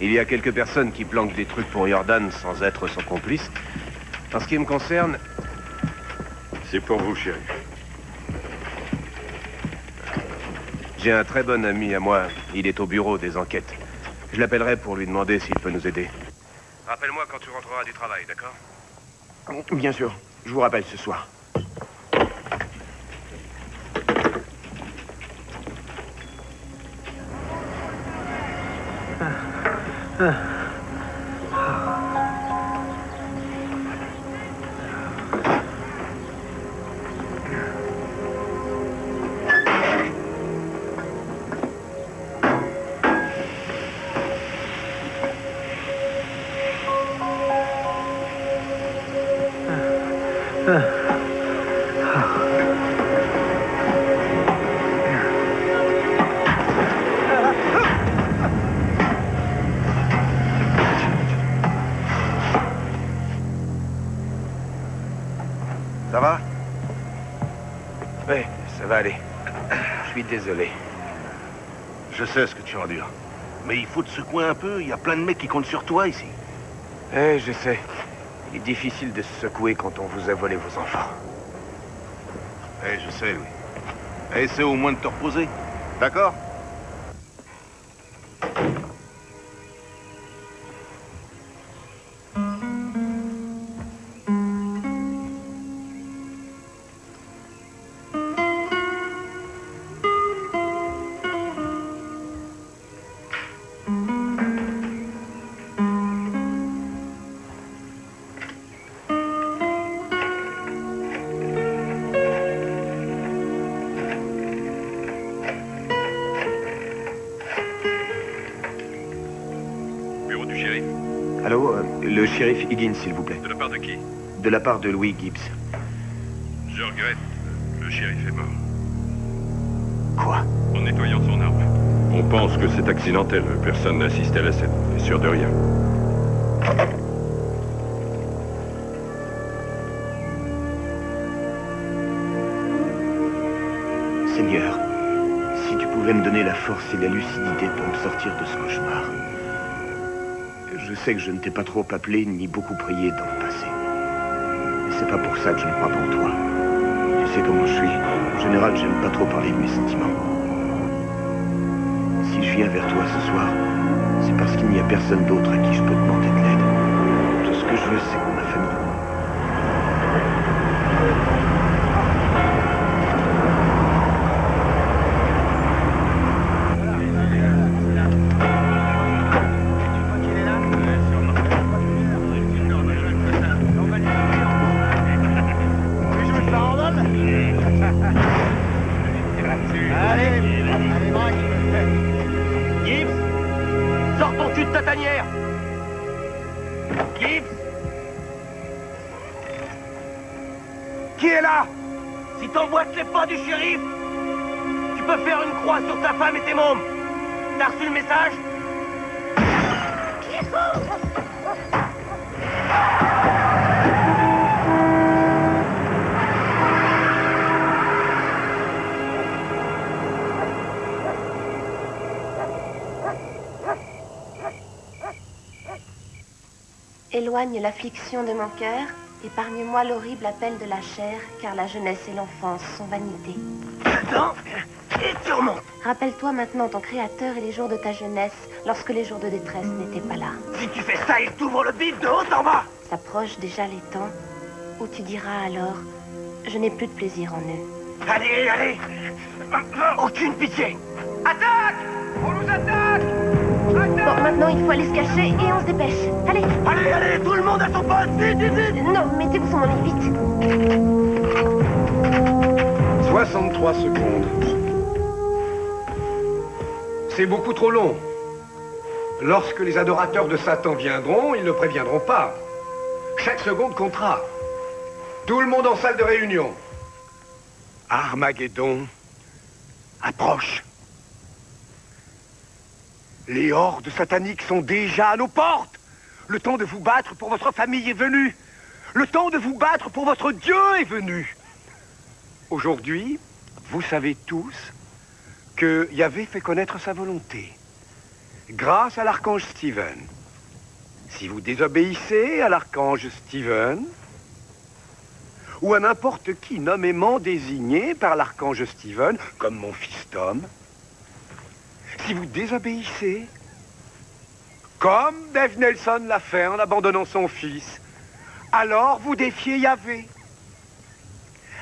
il y a quelques personnes qui planquent des trucs pour Jordan sans être son complice. En ce qui me concerne... C'est pour vous, chéri. J'ai un très bon ami à moi. Il est au bureau des enquêtes. Je l'appellerai pour lui demander s'il peut nous aider. Rappelle-moi quand tu rentreras du travail, d'accord? Bien sûr. Je vous rappelle ce soir. Huh. Faut te secouer un peu. Il y a plein de mecs qui comptent sur toi ici. Eh, je sais. Il est difficile de se secouer quand on vous a volé vos enfants. Eh, je sais, Louis. Eh, essaie au moins de te reposer. D'accord? Le shérif Higgins, s'il vous plaît. De la part de qui De la part de Louis Gibbs. Je regrette. Le shérif est mort. Quoi En nettoyant son arme. On pense que c'est accidentel. Personne n'a assisté à la scène. On est sûr de rien. Seigneur, si tu pouvais me donner la force et la lucidité pour me sortir de ce cauchemar. Je sais que je ne t'ai pas trop appelé ni beaucoup prié dans le passé. Mais c'est pas pour ça que je ne crois pas en toi. Tu sais comment je suis. En général, j'aime pas trop parler de mes sentiments. Si je viens vers toi ce soir, c'est parce qu'il n'y a personne d'autre à qui je peux demander de l'aide. Tout ce que je veux, c'est ma famille. T'emboîtes les pas du shérif, tu peux faire une croix sur ta femme et tes mômes. T'as reçu le message? Éloigne l'affliction de mon cœur, épargne-moi l'horrible appel de la chair, car la jeunesse et l'enfance sont vanité. Attends, et tu remontes. Rappelle-toi maintenant ton Créateur et les jours de ta jeunesse, lorsque les jours de détresse n'étaient pas là. Si tu fais ça, il t'ouvre le bide de haut en bas S'approchent déjà les temps où tu diras alors Je n'ai plus de plaisir en eux. Allez, allez Aucune pitié Attaque On nous attaque Bon, maintenant il faut aller se cacher et on se dépêche. Allez Tout le monde à son poste Vite, vite, vite Non, mettez-vous sur mon lit, vite 63 secondes. C'est beaucoup trop long. Lorsque les adorateurs de Satan viendront, ils ne préviendront pas. Chaque seconde comptera. Tout le monde en salle de réunion. Armageddon approche. Les hordes sataniques sont déjà à nos portes. Le temps de vous battre pour votre famille est venu. Le temps de vous battre pour votre Dieu est venu. Aujourd'hui, vous savez tous que Yahvé fait connaître sa volonté. Grâce à l'archange Stephen. Si vous désobéissez à l'archange Stephen, ou à n'importe qui nommément désigné par l'archange Stephen, comme mon fils Tom, si vous désobéissez, comme Dave Nelson l'a fait en abandonnant son fils, alors vous défiez Yahvé.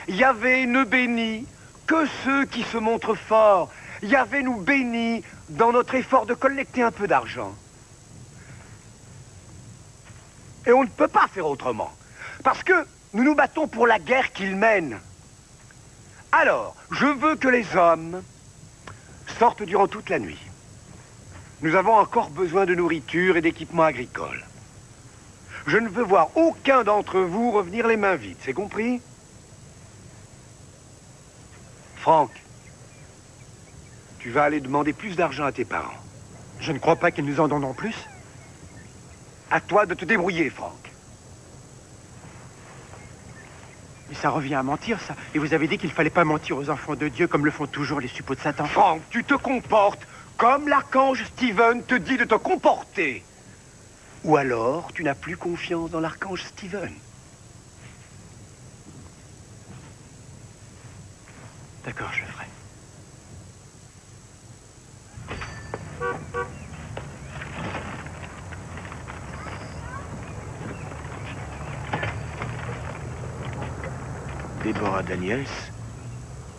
Yahvé ne bénit que ceux qui se montrent forts, Yahvé nous bénit dans notre effort de collecter un peu d'argent. Et on ne peut pas faire autrement. Parce que nous nous battons pour la guerre qu'il mène. Alors, je veux que les hommes sortent durant toute la nuit. Nous avons encore besoin de nourriture et d'équipements agricoles. Je ne veux voir aucun d'entre vous revenir les mains vides, c'est compris? Franck, tu vas aller demander plus d'argent à tes parents. Je ne crois pas qu'ils nous en donneront plus. À toi de te débrouiller, Franck. Mais ça revient à mentir, ça. Et vous avez dit qu'il fallait pas mentir aux enfants de Dieu comme le font toujours les suppôts de Satan. Franck, tu te comportes comme l'archange Steven te dit de te comporter. Ou alors, tu n'as plus confiance dans l'archange Steven. D'accord, je le ferai. Déborah Daniels,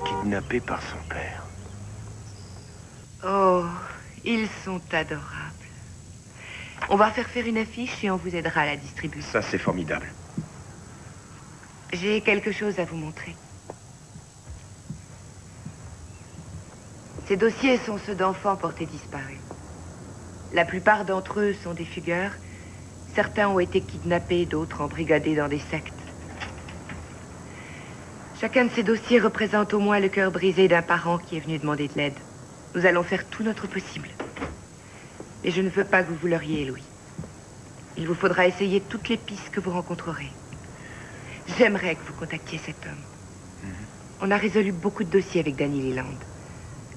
kidnappée par son père. Oh, ils sont adorables. On va faire faire une affiche et on vous aidera à la distribuer. Ça, c'est formidable. J'ai quelque chose à vous montrer. Ces dossiers sont ceux d'enfants portés disparus. La plupart d'entre eux sont des fugueurs. Certains ont été kidnappés, d'autres embrigadés dans des sectes. Chacun de ces dossiers représente au moins le cœur brisé d'un parent qui est venu demander de l'aide. Nous allons faire tout notre possible. Mais je ne veux pas que vous vous leurriez, Louis. Il vous faudra essayer toutes les pistes que vous rencontrerez. J'aimerais que vous contactiez cet homme. On a résolu beaucoup de dossiers avec Danny Leland.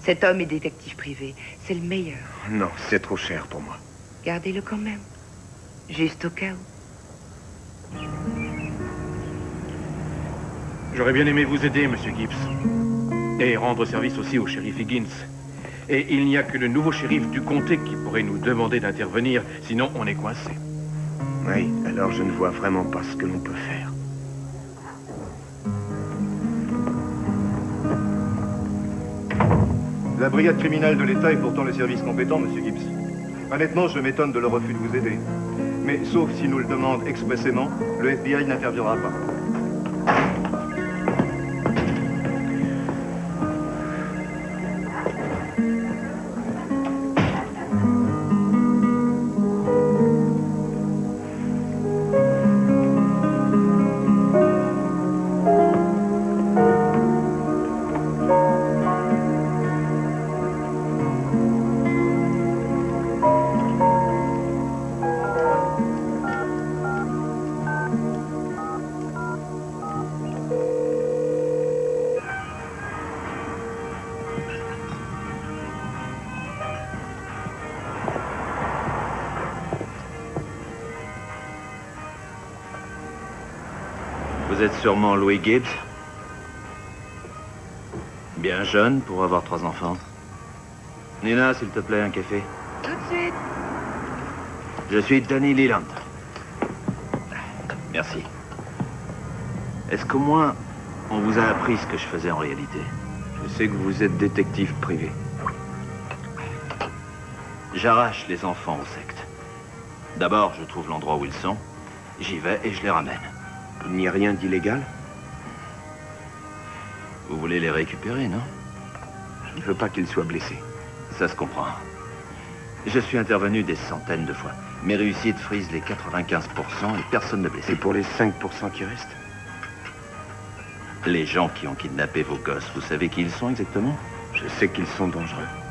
Cet homme est détective privé. C'est le meilleur. Non, c'est trop cher pour moi. Gardez-le quand même. Juste au cas où. J'aurais bien aimé vous aider, Monsieur Gibbs. Et rendre service aussi au shérif Higgins. Et il n'y a que le nouveau shérif du comté qui pourrait nous demander d'intervenir, sinon on est coincé. Oui, alors je ne vois vraiment pas ce que l'on peut faire. La brigade criminelle de l'État est pourtant le service compétent, Monsieur Gibbs. Honnêtement, je m'étonne de leur refus de vous aider. Mais sauf s'ils nous le demandent expressément, le FBI n'interviendra pas. Sûrement Louis Gibbs Bien jeune pour avoir trois enfants. Nina, s'il te plaît, un café. Tout de suite. Je suis Danny Leland. Merci. Est-ce qu'au moins on vous a appris ce que je faisais en réalité? Je sais que vous êtes détective privé. J'arrache les enfants aux sectes. D'abord, je trouve l'endroit où ils sont. J'y vais et je les ramène. Il n'y a rien d'illégal Vous voulez les récupérer, non? Je ne veux pas qu'ils soient blessés. Ça se comprend. Je suis intervenu des centaines de fois. Mes réussites frisent les 95% et personne ne blessé. Et pour les 5% qui restent Les gens qui ont kidnappé vos gosses, vous savez qui ils sont exactement? Je sais qu'ils sont dangereux.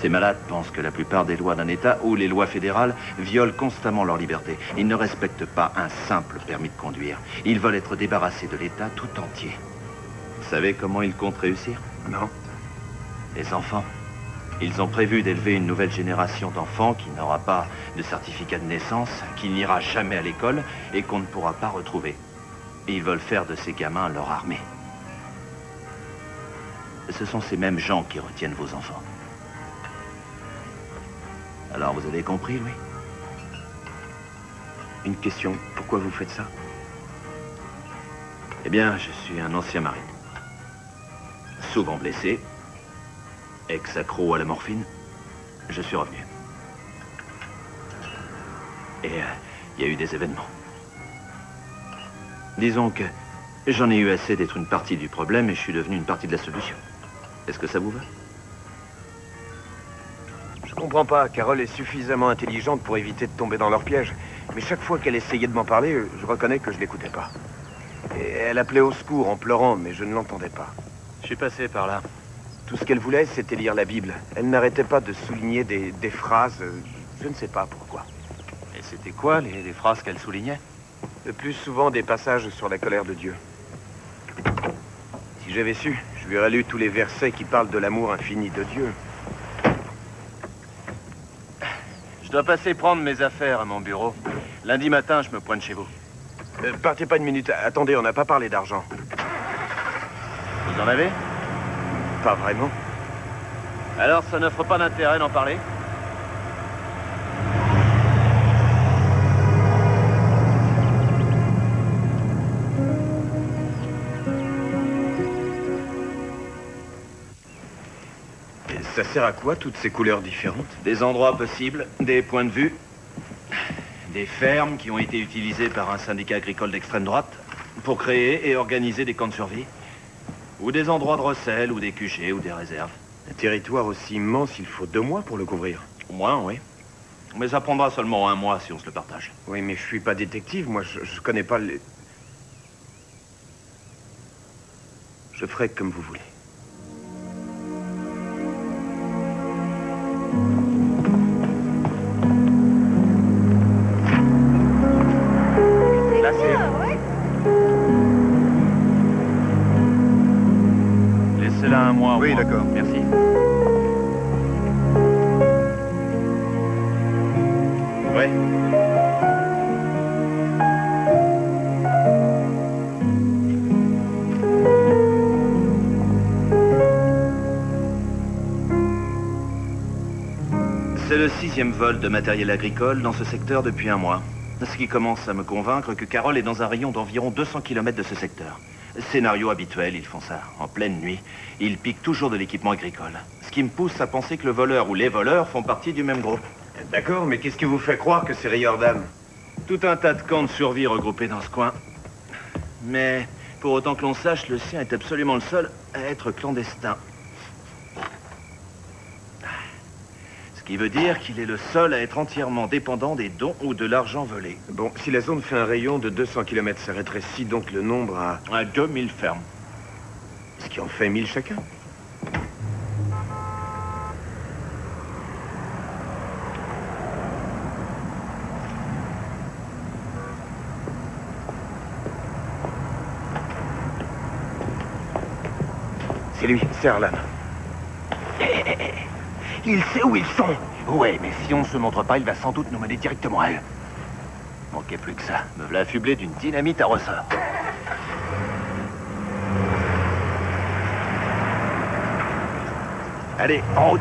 Ces malades pensent que la plupart des lois d'un État ou les lois fédérales violent constamment leur liberté. Ils ne respectent pas un simple permis de conduire. Ils veulent être débarrassés de l'État tout entier. Vous savez comment ils comptent réussir? Non. Les enfants. Ils ont prévu d'élever une nouvelle génération d'enfants qui n'aura pas de certificat de naissance, qui n'ira jamais à l'école et qu'on ne pourra pas retrouver. Et ils veulent faire de ces gamins leur armée. Ce sont ces mêmes gens qui retiennent vos enfants. Alors vous avez compris, Louis Une question. Pourquoi vous faites ça? Eh bien, je suis un ancien marine. Souvent blessé. ex-accro à la morphine, je suis revenu. Et euh, il y a eu des événements. Disons que j'en ai eu assez d'être une partie du problème et je suis devenu une partie de la solution. Est-ce que ça vous va? Comprends pas. Carole est suffisamment intelligente pour éviter de tomber dans leur piège. Mais chaque fois qu'elle essayait de m'en parler, je reconnais que je l'écoutais pas. Et elle appelait au secours en pleurant, mais je ne l'entendais pas. Je suis passé par là. Tout ce qu'elle voulait, c'était lire la Bible. Elle n'arrêtait pas de souligner des, des phrases. Je ne sais pas pourquoi. Et c'était quoi les, les phrases qu'elle soulignait? Le plus souvent des passages sur la colère de Dieu. Si j'avais su, je lui aurais lu tous les versets qui parlent de l'amour infini de Dieu. Je dois passer prendre mes affaires à mon bureau. Lundi matin, je me pointe chez vous. Euh, partez pas une minute. Attendez, on n'a pas parlé d'argent. Vous en avez? Pas vraiment. Alors, ça n'offre pas d'intérêt d'en parler? Ça sert à quoi, toutes ces couleurs différentes? Des endroits possibles, des points de vue, des fermes qui ont été utilisées par un syndicat agricole d'extrême droite pour créer et organiser des camps de survie, ou des endroits de recel, ou des QG, ou des réserves. Un territoire aussi immense, il faut deux mois pour le couvrir. Au moins, oui. Mais ça prendra seulement un mois si on se le partage. Oui, mais je suis pas détective, moi, je, je connais pas les... Je ferai comme vous voulez. Laissez-la un mois. au Oui, d'accord. Merci. Ouais. Sixième vol de matériel agricole dans ce secteur depuis un mois. Ce qui commence à me convaincre que Carole est dans un rayon d'environ 200 km de ce secteur. Scénario habituel, ils font ça. En pleine nuit, ils piquent toujours de l'équipement agricole. Ce qui me pousse à penser que le voleur ou les voleurs font partie du même groupe. D'accord, mais qu'est-ce qui vous fait croire que c'est Riordan? Tout un tas de camps de survie regroupés dans ce coin. Mais pour autant que l'on sache, le sien est absolument le seul à être clandestin. Qui veut dire qu'il est le seul à être entièrement dépendant des dons ou de l'argent volé. Bon, si la zone fait un rayon de 200 km, ça rétrécit donc le nombre à... À 2000 fermes. Ce qui en fait 1000 chacun. C'est lui, c'est Arlan. Il sait où ils sont. Ouais, mais si on ne se montre pas, il va sans doute nous mener directement à eux. Manquait plus que ça. Me voilà affublé d'une dynamite à ressort. Allez, en route.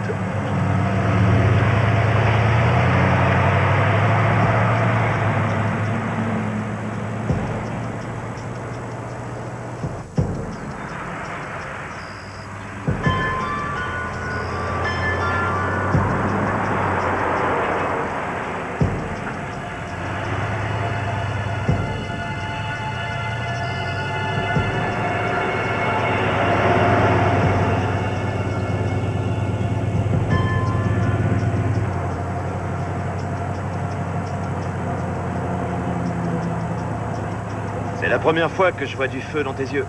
Première fois que je vois du feu dans tes yeux.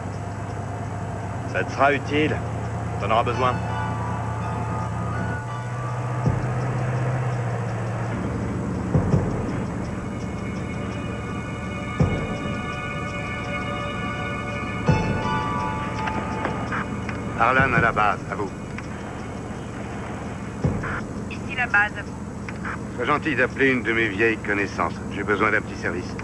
Ça te sera utile. T'en auras besoin. Arlan à la base, à vous. Ici la base, à vous. Sois gentil d'appeler une de mes vieilles connaissances. J'ai besoin d'un petit service.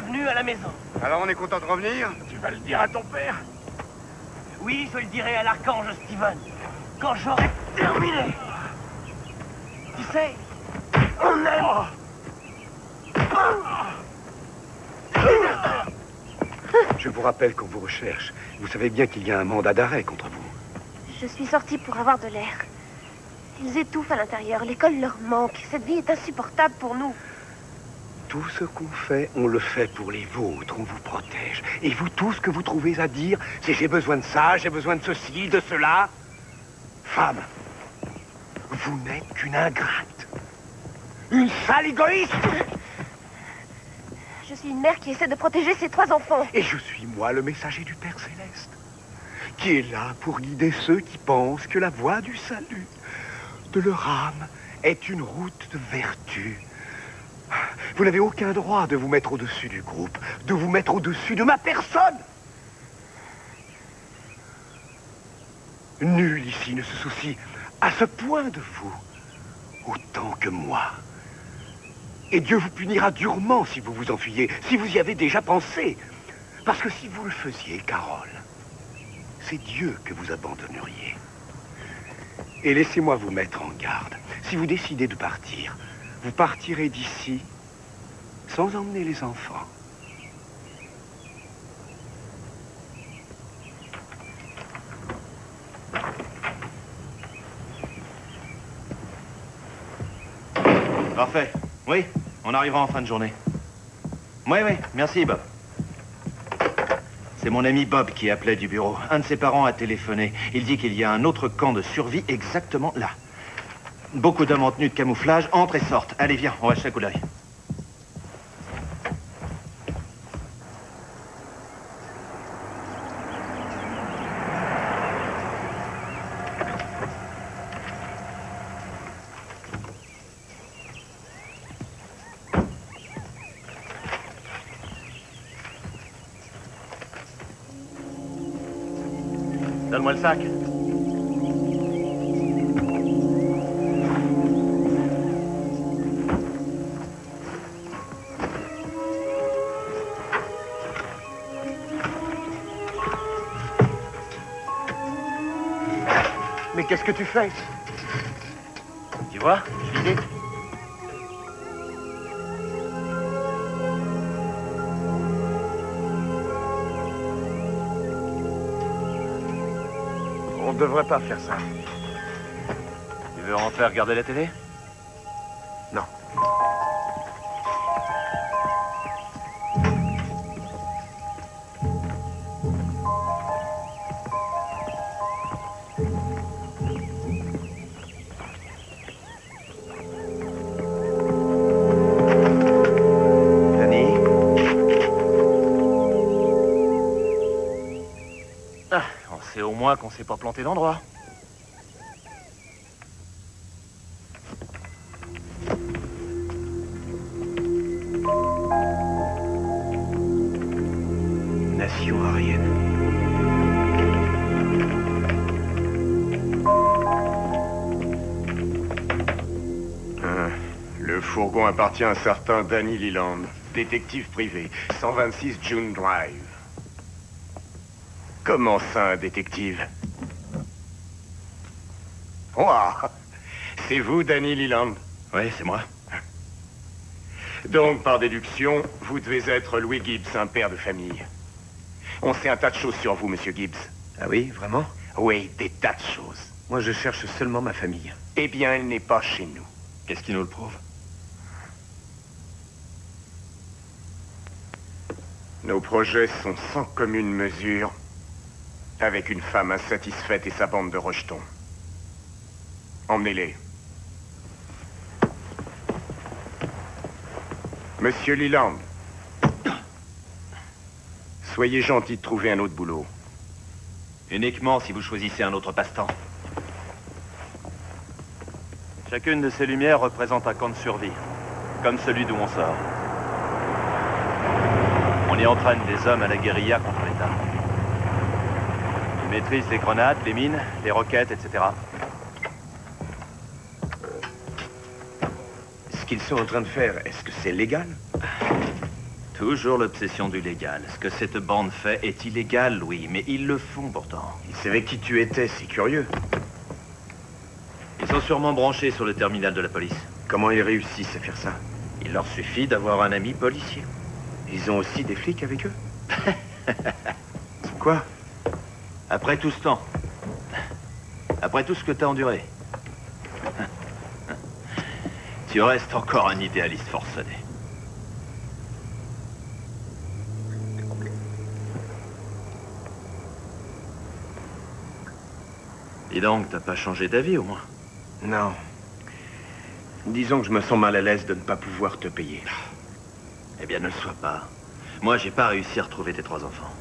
Bienvenue à la maison. Alors on est content de revenir? Tu vas le dire à ton père? Oui, je le dirai à l'archange Steven. Quand j'aurai terminé. Tu sais, on aime. Je vous rappelle qu'on vous recherche. Vous savez bien qu'il y a un mandat d'arrêt contre vous. Je suis sortie pour avoir de l'air. Ils étouffent à l'intérieur. L'école leur manque. Cette vie est insupportable pour nous. Tout ce qu'on fait, on le fait pour les vôtres. On vous protège. Et vous, tout ce que vous trouvez à dire, c'est j'ai besoin de ça, j'ai besoin de ceci, de cela. Femme, vous n'êtes qu'une ingrate. Une sale égoïste. Je suis une mère qui essaie de protéger ses trois enfants. Et je suis moi le messager du Père Céleste, qui est là pour guider ceux qui pensent que la voie du salut de leur âme est une route de vertu. Vous n'avez aucun droit de vous mettre au-dessus du groupe, de vous mettre au-dessus de ma personne. Nul ici ne se soucie à ce point de vous, autant que moi. Et Dieu vous punira durement si vous vous enfuyez, si vous y avez déjà pensé. Parce que si vous le faisiez, Carole, c'est Dieu que vous abandonneriez. Et laissez-moi vous mettre en garde. Si vous décidez de partir, vous partirez d'ici sans emmener les enfants. Parfait. Oui, on arrivera en fin de journée. Oui, oui, merci Bob. C'est mon ami Bob qui appelait du bureau. Un de ses parents a téléphoné. Il dit qu'il y a un autre camp de survie exactement là. Beaucoup d'hommes en tenue de camouflage entrent et sortent. Allez, viens, on va jeter d'œil. Mais qu'est-ce que tu fais? Tu vois, devrait pas faire ça. Tu veux rentrer regarder la télé? S'est pas planté d'endroit. Nation arienne. Hein, Le fourgon appartient à un certain Danny Leland, détective privé, 126 June Drive. Comment ça, un détective? C'est vous, Danny Leland Oui, c'est moi. Donc, par déduction, vous devez être Louis Gibbs, un père de famille. On sait un tas de choses sur vous, monsieur Gibbs. Ah oui, vraiment? Oui, des tas de choses. Moi, je cherche seulement ma famille. Eh bien, elle n'est pas chez nous. Qu'est-ce qui nous le prouve? Nos projets sont sans commune mesure avec une femme insatisfaite et sa bande de rejetons. Monsieur Leland. Soyez gentil de trouver un autre boulot. Uniquement si vous choisissez un autre passe-temps. Chacune de ces lumières représente un camp de survie, comme celui d'où on sort. On y entraîne des hommes à la guérilla contre l'État. Ils maîtrisent les grenades, les mines, les roquettes, etc. qu'ils sont en train de faire, est-ce que c'est légal Toujours l'obsession du légal. Ce que cette bande fait est illégal, oui, mais ils le font pourtant. Ils savaient qui tu étais, c'est curieux. Ils sont sûrement branchés sur le terminal de la police. Comment ils réussissent à faire ça Il leur suffit d'avoir un ami policier. Ils ont aussi des flics avec eux Quoi Après tout ce temps. Après tout ce que t'as enduré. Tu restes encore un idéaliste forcené. Et donc, t'as pas changé d'avis au moins Non. Disons que je me sens mal à l'aise de ne pas pouvoir te payer. Eh bien, ne le sois pas. Moi, j'ai pas réussi à retrouver tes trois enfants.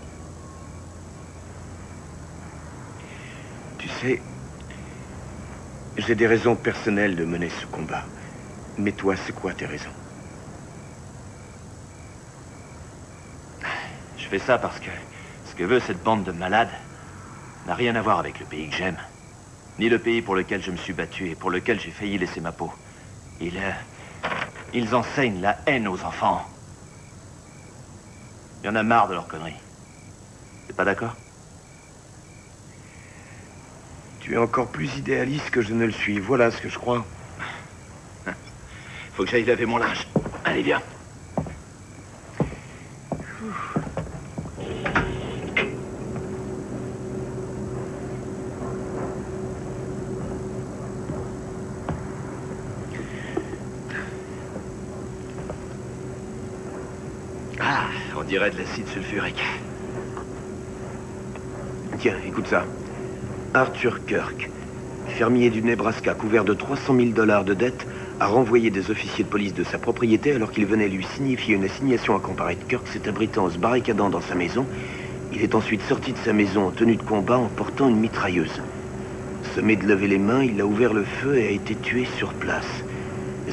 Tu sais, j'ai des raisons personnelles de mener ce combat. Mais toi, c'est quoi tes raisons Je fais ça parce que ce que veut cette bande de malades n'a rien à voir avec le pays que j'aime. Ni le pays pour lequel je me suis battu et pour lequel j'ai failli laisser ma peau. Ils... euh, ils enseignent la haine aux enfants. Il y en a marre de leurs conneries. T'es pas d'accord? Tu es encore plus idéaliste que je ne le suis. Voilà ce que je crois. Faut que j'aille laver mon linge. Allez, viens. Ah, on dirait de l'acide sulfurique. Tiens, écoute ça. Arthur Kirk, fermier du Nebraska couvert de 300 000 dollars de dettes, a renvoyé des officiers de police de sa propriété alors qu'il venait lui signifier une assignation à comparaître. Kirk s'est abritant en se barricadant dans sa maison. Il est ensuite sorti de sa maison en tenue de combat en portant une mitrailleuse. Semé de lever les mains, il a ouvert le feu et a été tué sur place.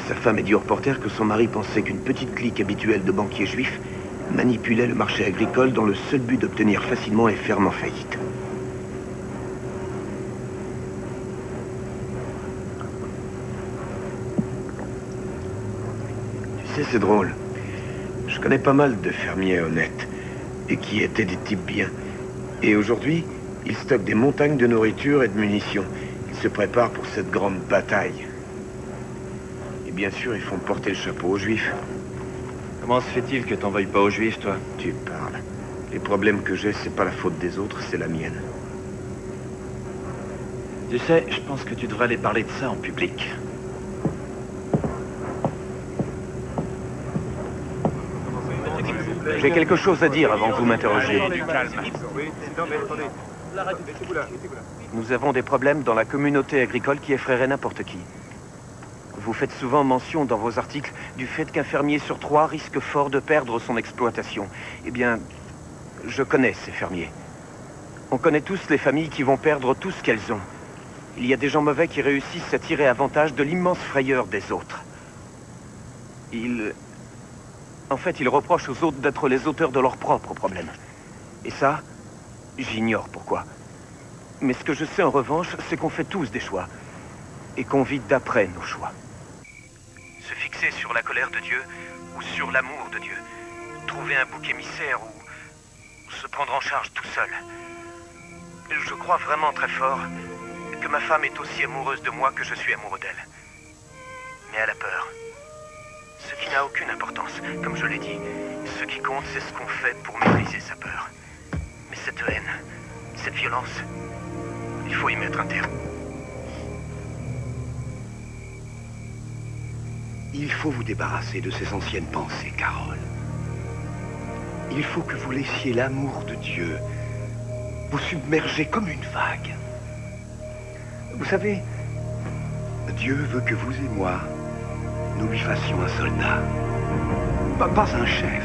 Sa femme a dit au reporter que son mari pensait qu'une petite clique habituelle de banquiers juifs manipulait le marché agricole dans le seul but d'obtenir facilement et fermement faillite. Sais, c'est drôle. Je connais pas mal de fermiers honnêtes et qui étaient des types bien. Et aujourd'hui, ils stockent des montagnes de nourriture et de munitions. Ils se préparent pour cette grande bataille. Et bien sûr, ils font porter le chapeau aux juifs. Comment se fait-il que t'en veuilles pas aux juifs, toi? Tu parles. Les problèmes que j'ai, c'est pas la faute des autres, c'est la mienne. Tu sais, je pense que tu devrais aller parler de ça en public. J'ai quelque chose à dire avant que vous m'interrogiez. Nous avons des problèmes dans la communauté agricole qui effraieraient n'importe qui. Vous faites souvent mention dans vos articles du fait qu'un fermier sur trois risque fort de perdre son exploitation. Eh bien, je connais ces fermiers. On connaît tous les familles qui vont perdre tout ce qu'elles ont. Il y a des gens mauvais qui réussissent à tirer avantage de l'immense frayeur des autres. Ils... En fait, ils reprochent aux autres d'être les auteurs de leurs propres problèmes. Et ça, j'ignore pourquoi. Mais ce que je sais en revanche, c'est qu'on fait tous des choix. Et qu'on vit d'après nos choix. Se fixer sur la colère de Dieu ou sur l'amour de Dieu. Trouver un bouc émissaire ou se prendre en charge tout seul. Je crois vraiment très fort que ma femme est aussi amoureuse de moi que je suis amoureux d'elle. Mais elle a peur. Ce qui n'a aucune importance, comme je l'ai dit. Ce qui compte, c'est ce qu'on fait pour maîtriser sa peur. Mais cette haine, cette violence, il faut y mettre un terme. Il faut vous débarrasser de ces anciennes pensées, Carole. Il faut que vous laissiez l'amour de Dieu vous submerger comme une vague. Vous savez, Dieu veut que vous et moi, nous lui fassions un soldat. Pas, pas un chef.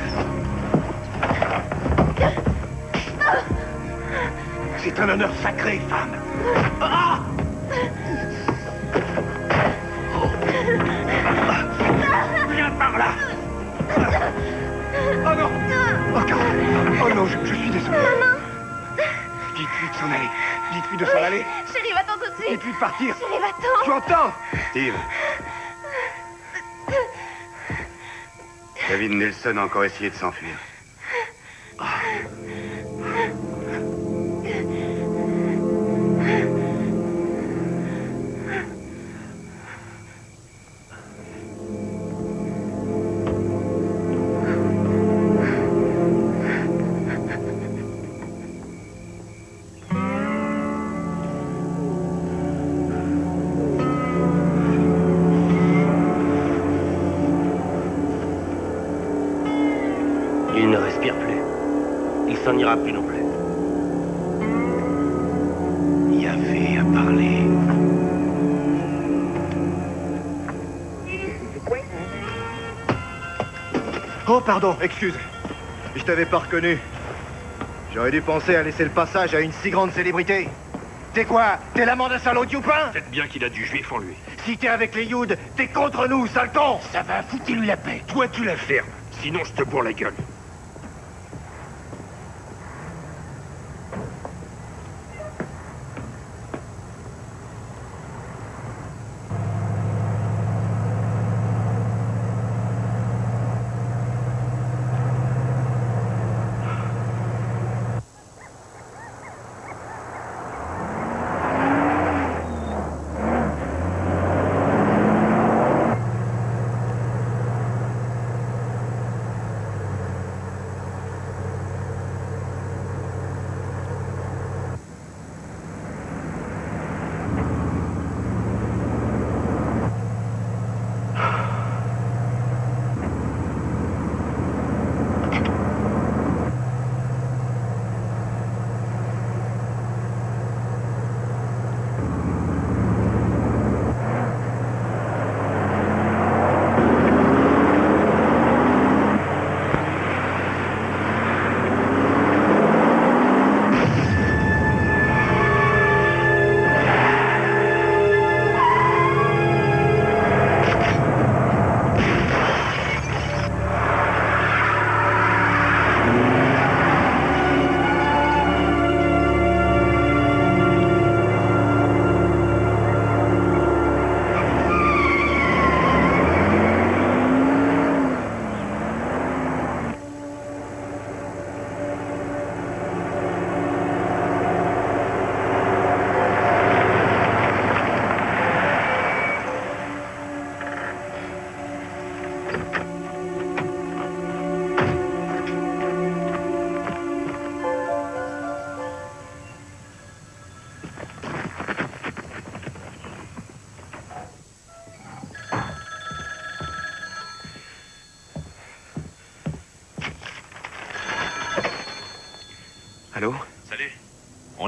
C'est un honneur sacré, femme. Ah Viens par là Oh non Oh, Carole. Oh non, je, je suis désolé. Maman Dites-lui de s'en aller. Dites-lui de s'en aller. Chérie, va-t'en tout de suite Dites-lui de partir. Chérie, va-t'en Tu entends? Steve. David Nelson a encore essayé de s'enfuir. Pardon, excuse. Je t'avais pas reconnu. J'aurais dû penser à laisser le passage à une si grande célébrité. T'es quoi? T'es l'amant d'un salaud de Youpin Peut-être bien qu'il a du juif en lui. Si t'es avec les Youds, t'es contre nous, sale con Ça va, foutez-lui la paix. Toi, tu la fermes. Sinon, je te bourre la gueule.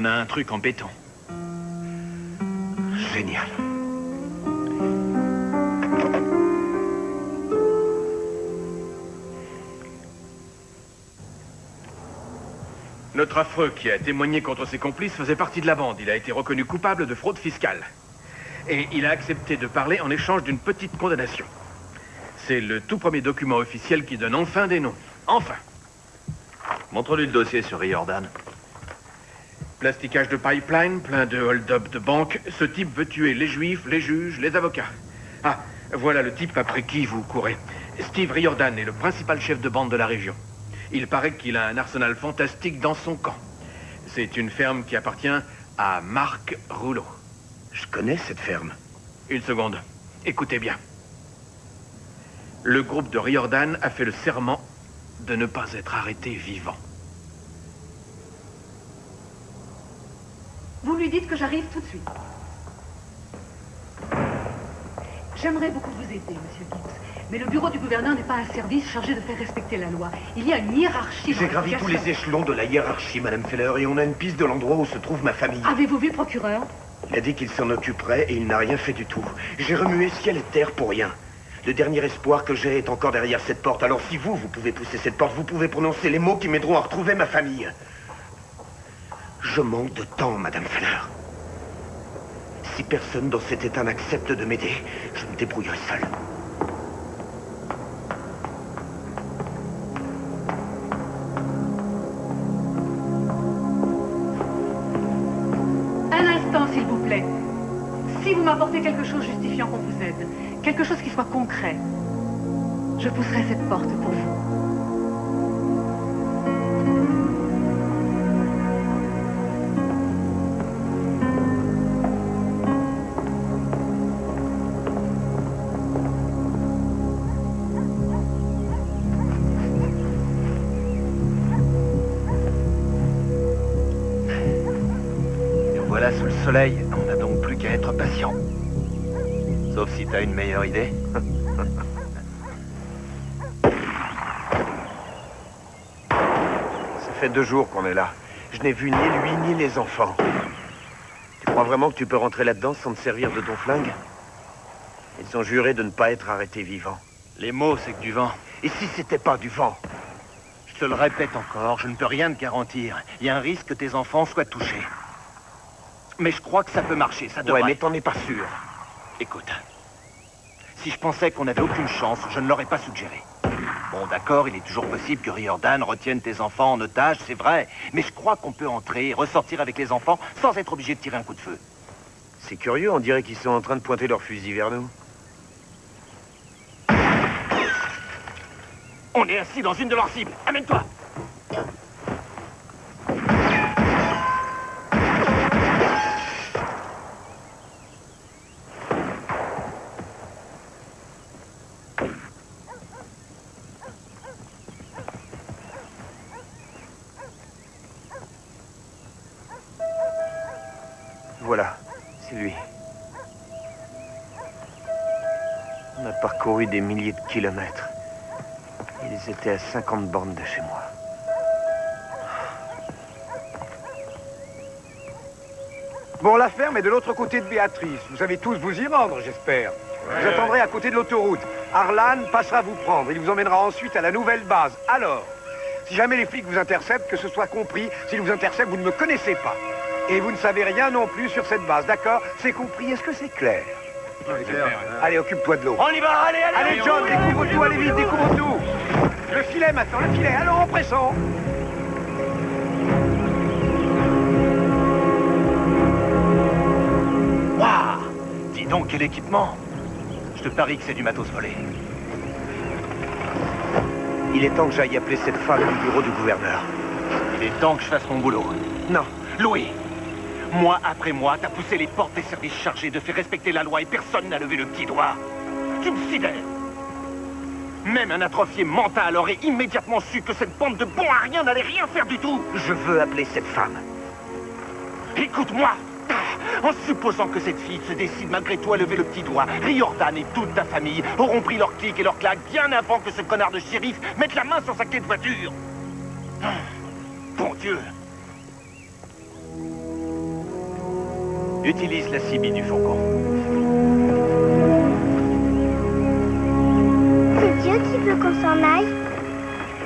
On a un truc en béton. Génial. Notre affreux qui a témoigné contre ses complices faisait partie de la bande. Il a été reconnu coupable de fraude fiscale. Et il a accepté de parler en échange d'une petite condamnation. C'est le tout premier document officiel qui donne enfin des noms. Enfin Montre-lui le dossier sur Riordan. Plasticage de pipeline, plein de hold-up de banque. Ce type veut tuer les juifs, les juges, les avocats. Ah, voilà le type après qui vous courez. Steve Riordan est le principal chef de bande de la région. Il paraît qu'il a un arsenal fantastique dans son camp. C'est une ferme qui appartient à Marc Rouleau. Je connais cette ferme. Une seconde. Écoutez bien. Le groupe de Riordan a fait le serment de ne pas être arrêté vivant. Vous lui dites que j'arrive tout de suite. J'aimerais beaucoup vous aider, Monsieur Gibbs. Mais le bureau du gouverneur n'est pas un service chargé de faire respecter la loi. Il y a une hiérarchie. J'ai gravi tous les échelons de la hiérarchie, Madame Feller, et on a une piste de l'endroit où se trouve ma famille. Avez-vous vu le procureur? Il a dit qu'il s'en occuperait et il n'a rien fait du tout. J'ai remué ciel et terre pour rien. Le dernier espoir que j'ai est encore derrière cette porte. Alors si vous, vous pouvez pousser cette porte, vous pouvez prononcer les mots qui m'aideront à retrouver ma famille. Je manque de temps, Madame Feller. Si personne dans cet état n'accepte de m'aider, je me débrouillerai seul. Un instant, s'il vous plaît. Si vous m'apportez quelque chose justifiant qu'on vous aide, quelque chose qui soit concret, je pousserai cette porte pour vous. Voilà sous le soleil. On n'a donc plus qu'à être patient. Sauf si t'as une meilleure idée. Ça fait deux jours qu'on est là. Je n'ai vu ni lui ni les enfants. Tu crois vraiment que tu peux rentrer là-dedans sans te servir de ton flingue? Ils ont juré de ne pas être arrêtés vivants. Les mots, c'est que du vent. Et si c'était pas du vent? Je te le répète encore, je ne peux rien te garantir. Il y a un risque que tes enfants soient touchés. Mais je crois que ça peut marcher, ça devrait. Ouais, mais t'en es pas sûr. Écoute, si je pensais qu'on n'avait aucune chance, je ne l'aurais pas suggéré. Bon, d'accord, il est toujours possible que Riordan retienne tes enfants en otage, c'est vrai. Mais je crois qu'on peut entrer et ressortir avec les enfants sans être obligé de tirer un coup de feu. C'est curieux, on dirait qu'ils sont en train de pointer leurs fusils vers nous. On est assis dans une de leurs cibles. Amène-toi des milliers de kilomètres. Ils étaient à 50 bornes de chez moi. Bon, la ferme est de l'autre côté de Béatrice. Vous savez tous vous y rendre, j'espère. Vous attendrez à côté de l'autoroute. Arlan passera vous prendre. Il vous emmènera ensuite à la nouvelle base. Alors, si jamais les flics vous interceptent, que ce soit compris, s'ils vous interceptent, vous ne me connaissez pas. Et vous ne savez rien non plus sur cette base, d'accord? C'est compris, est-ce que c'est clair? Allez, occupe-toi de l'eau. On y va, allez, allez Allez, John, découvre tout, allez vite, découvre tout Le filet maintenant, le filet, allons, empressons Waouh Dis donc, quel équipement Je te parie que c'est du matos volé. Il est temps que j'aille appeler cette femme du bureau du gouverneur. Il est temps que je fasse mon boulot. Non. Louis, mois après mois, t'as poussé les portes des services chargés de faire respecter la loi et personne n'a levé le petit doigt. Tu me sidères. Même un atrophié mental aurait immédiatement su que cette bande de bons à rien n'allait rien faire du tout. Je veux appeler cette femme. Écoute-moi En supposant que cette fille se décide malgré toi à lever le petit doigt, Riordan et toute ta famille auront pris leur clic et leur claque bien avant que ce connard de shérif mette la main sur sa clé de voiture. Bon Dieu Utilise la CB du Faucon. C'est Dieu qui veut qu'on s'en aille?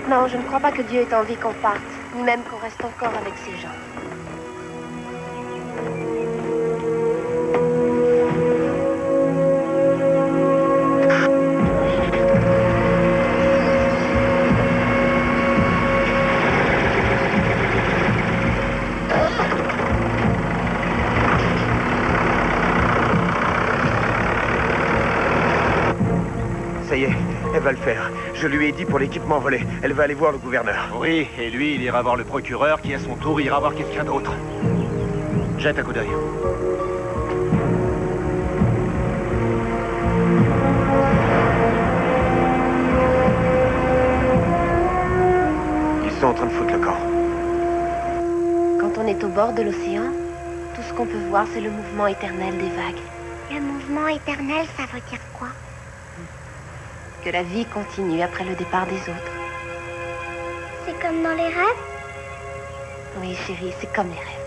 Non, je ne crois pas que Dieu ait envie qu'on parte, ni même qu'on reste encore avec ces gens. Je lui ai dit pour l'équipement volé. Elle va aller voir le gouverneur. Oui, et lui, il ira voir le procureur qui, à son tour, ira voir quelqu'un d'autre. Jette un coup d'œil. Ils sont en train de foutre le camp. Quand on est au bord de l'océan, tout ce qu'on peut voir, c'est le mouvement éternel des vagues. Le mouvement éternel, ça veut dire quoi? Que la vie continue après le départ des autres. C'est comme dans les rêves? Oui, chérie, c'est comme les rêves.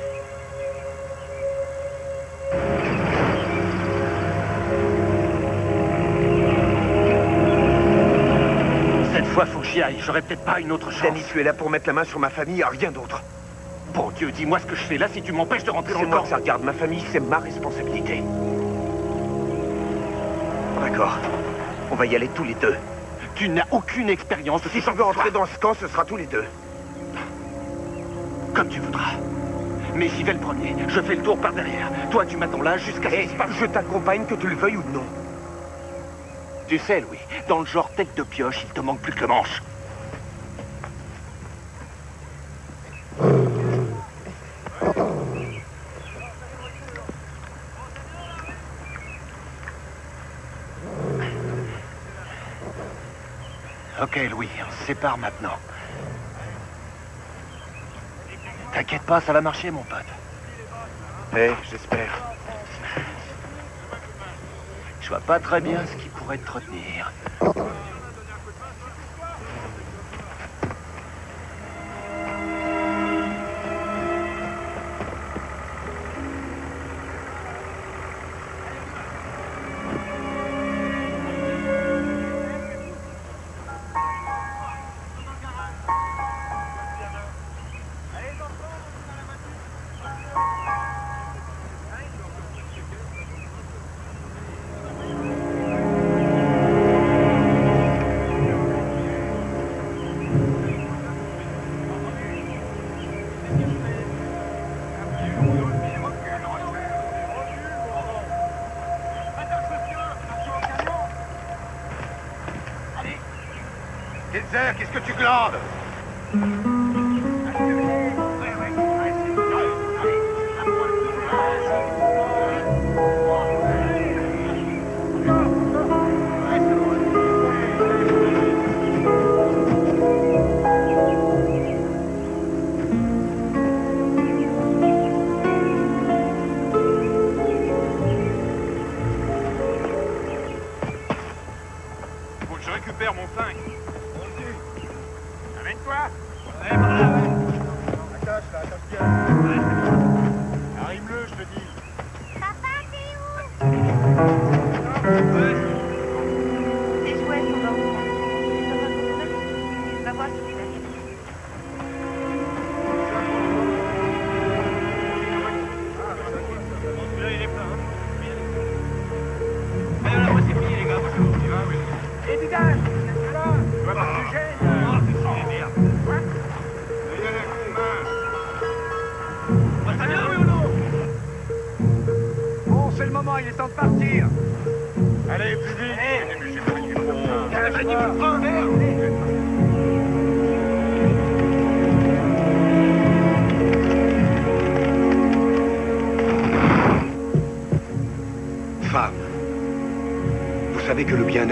fois, faut que j'y aille. J'aurais peut-être pas une autre chance. Danny, tu es là pour mettre la main sur ma famille, rien d'autre. Bon Dieu, dis-moi ce que je fais là si tu m'empêches de rentrer dans C'est le moi camp. que ça regarde. Ma famille, c'est ma responsabilité. D'accord. On va y aller tous les deux. Tu n'as aucune expérience Si tu veux entrer dans ce camp, ce sera tous les deux. Comme tu voudras. Mais j'y vais le premier. Je fais le tour par derrière. Toi, tu m'attends là jusqu'à passe. je t'accompagne que tu le veuilles ou non. Tu sais, Louis, dans le genre tête de pioche, il te manque plus que le manche. Louis, on se sépare maintenant. T'inquiète pas, ça va marcher, mon pote. Eh, j'espère. Je vois pas très bien ce qui pourrait te retenir. Qu'est-ce que tu glandes?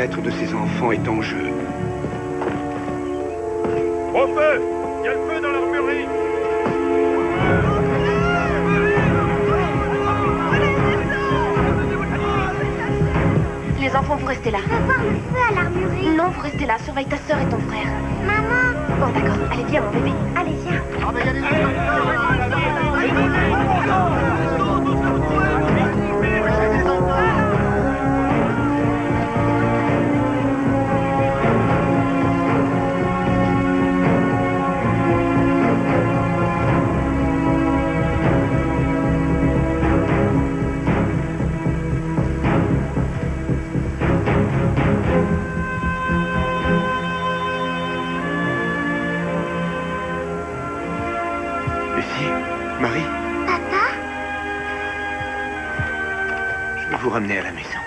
Bien-être de ces enfants est en jeu. Lucie Marie Papa? Je vais vous ramener à la maison.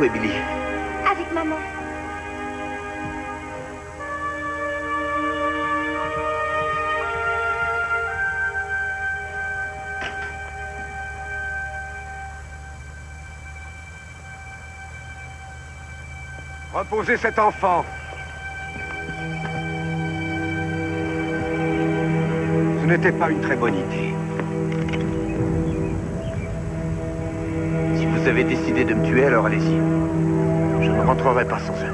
Où est Billy? Avec maman. Reposez cet enfant. N'était pas une très bonne idée. Si vous avez décidé de me tuer, alors allez-y. Je ne rentrerai pas sans eux.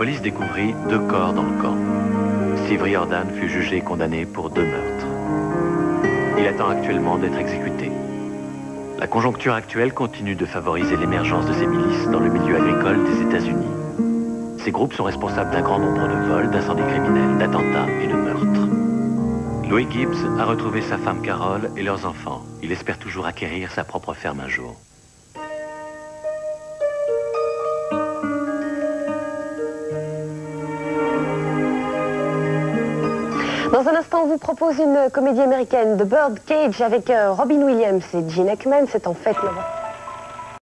Police découvrit deux corps dans le camp. Steve Riordan fut jugé et condamné pour deux meurtres. Il attend actuellement d'être exécuté. La conjoncture actuelle continue de favoriser l'émergence de ces milices dans le milieu agricole des États-Unis. Ces groupes sont responsables d'un grand nombre de vols, d'incendies criminels, d'attentats et de meurtres. Louis Gibbs a retrouvé sa femme Carole et leurs enfants. Il espère toujours acquérir sa propre ferme un jour. Vous propose une comédie américaine, The Bird Cage, avec euh, Robin Williams et Gene Hackman. C'est en fait.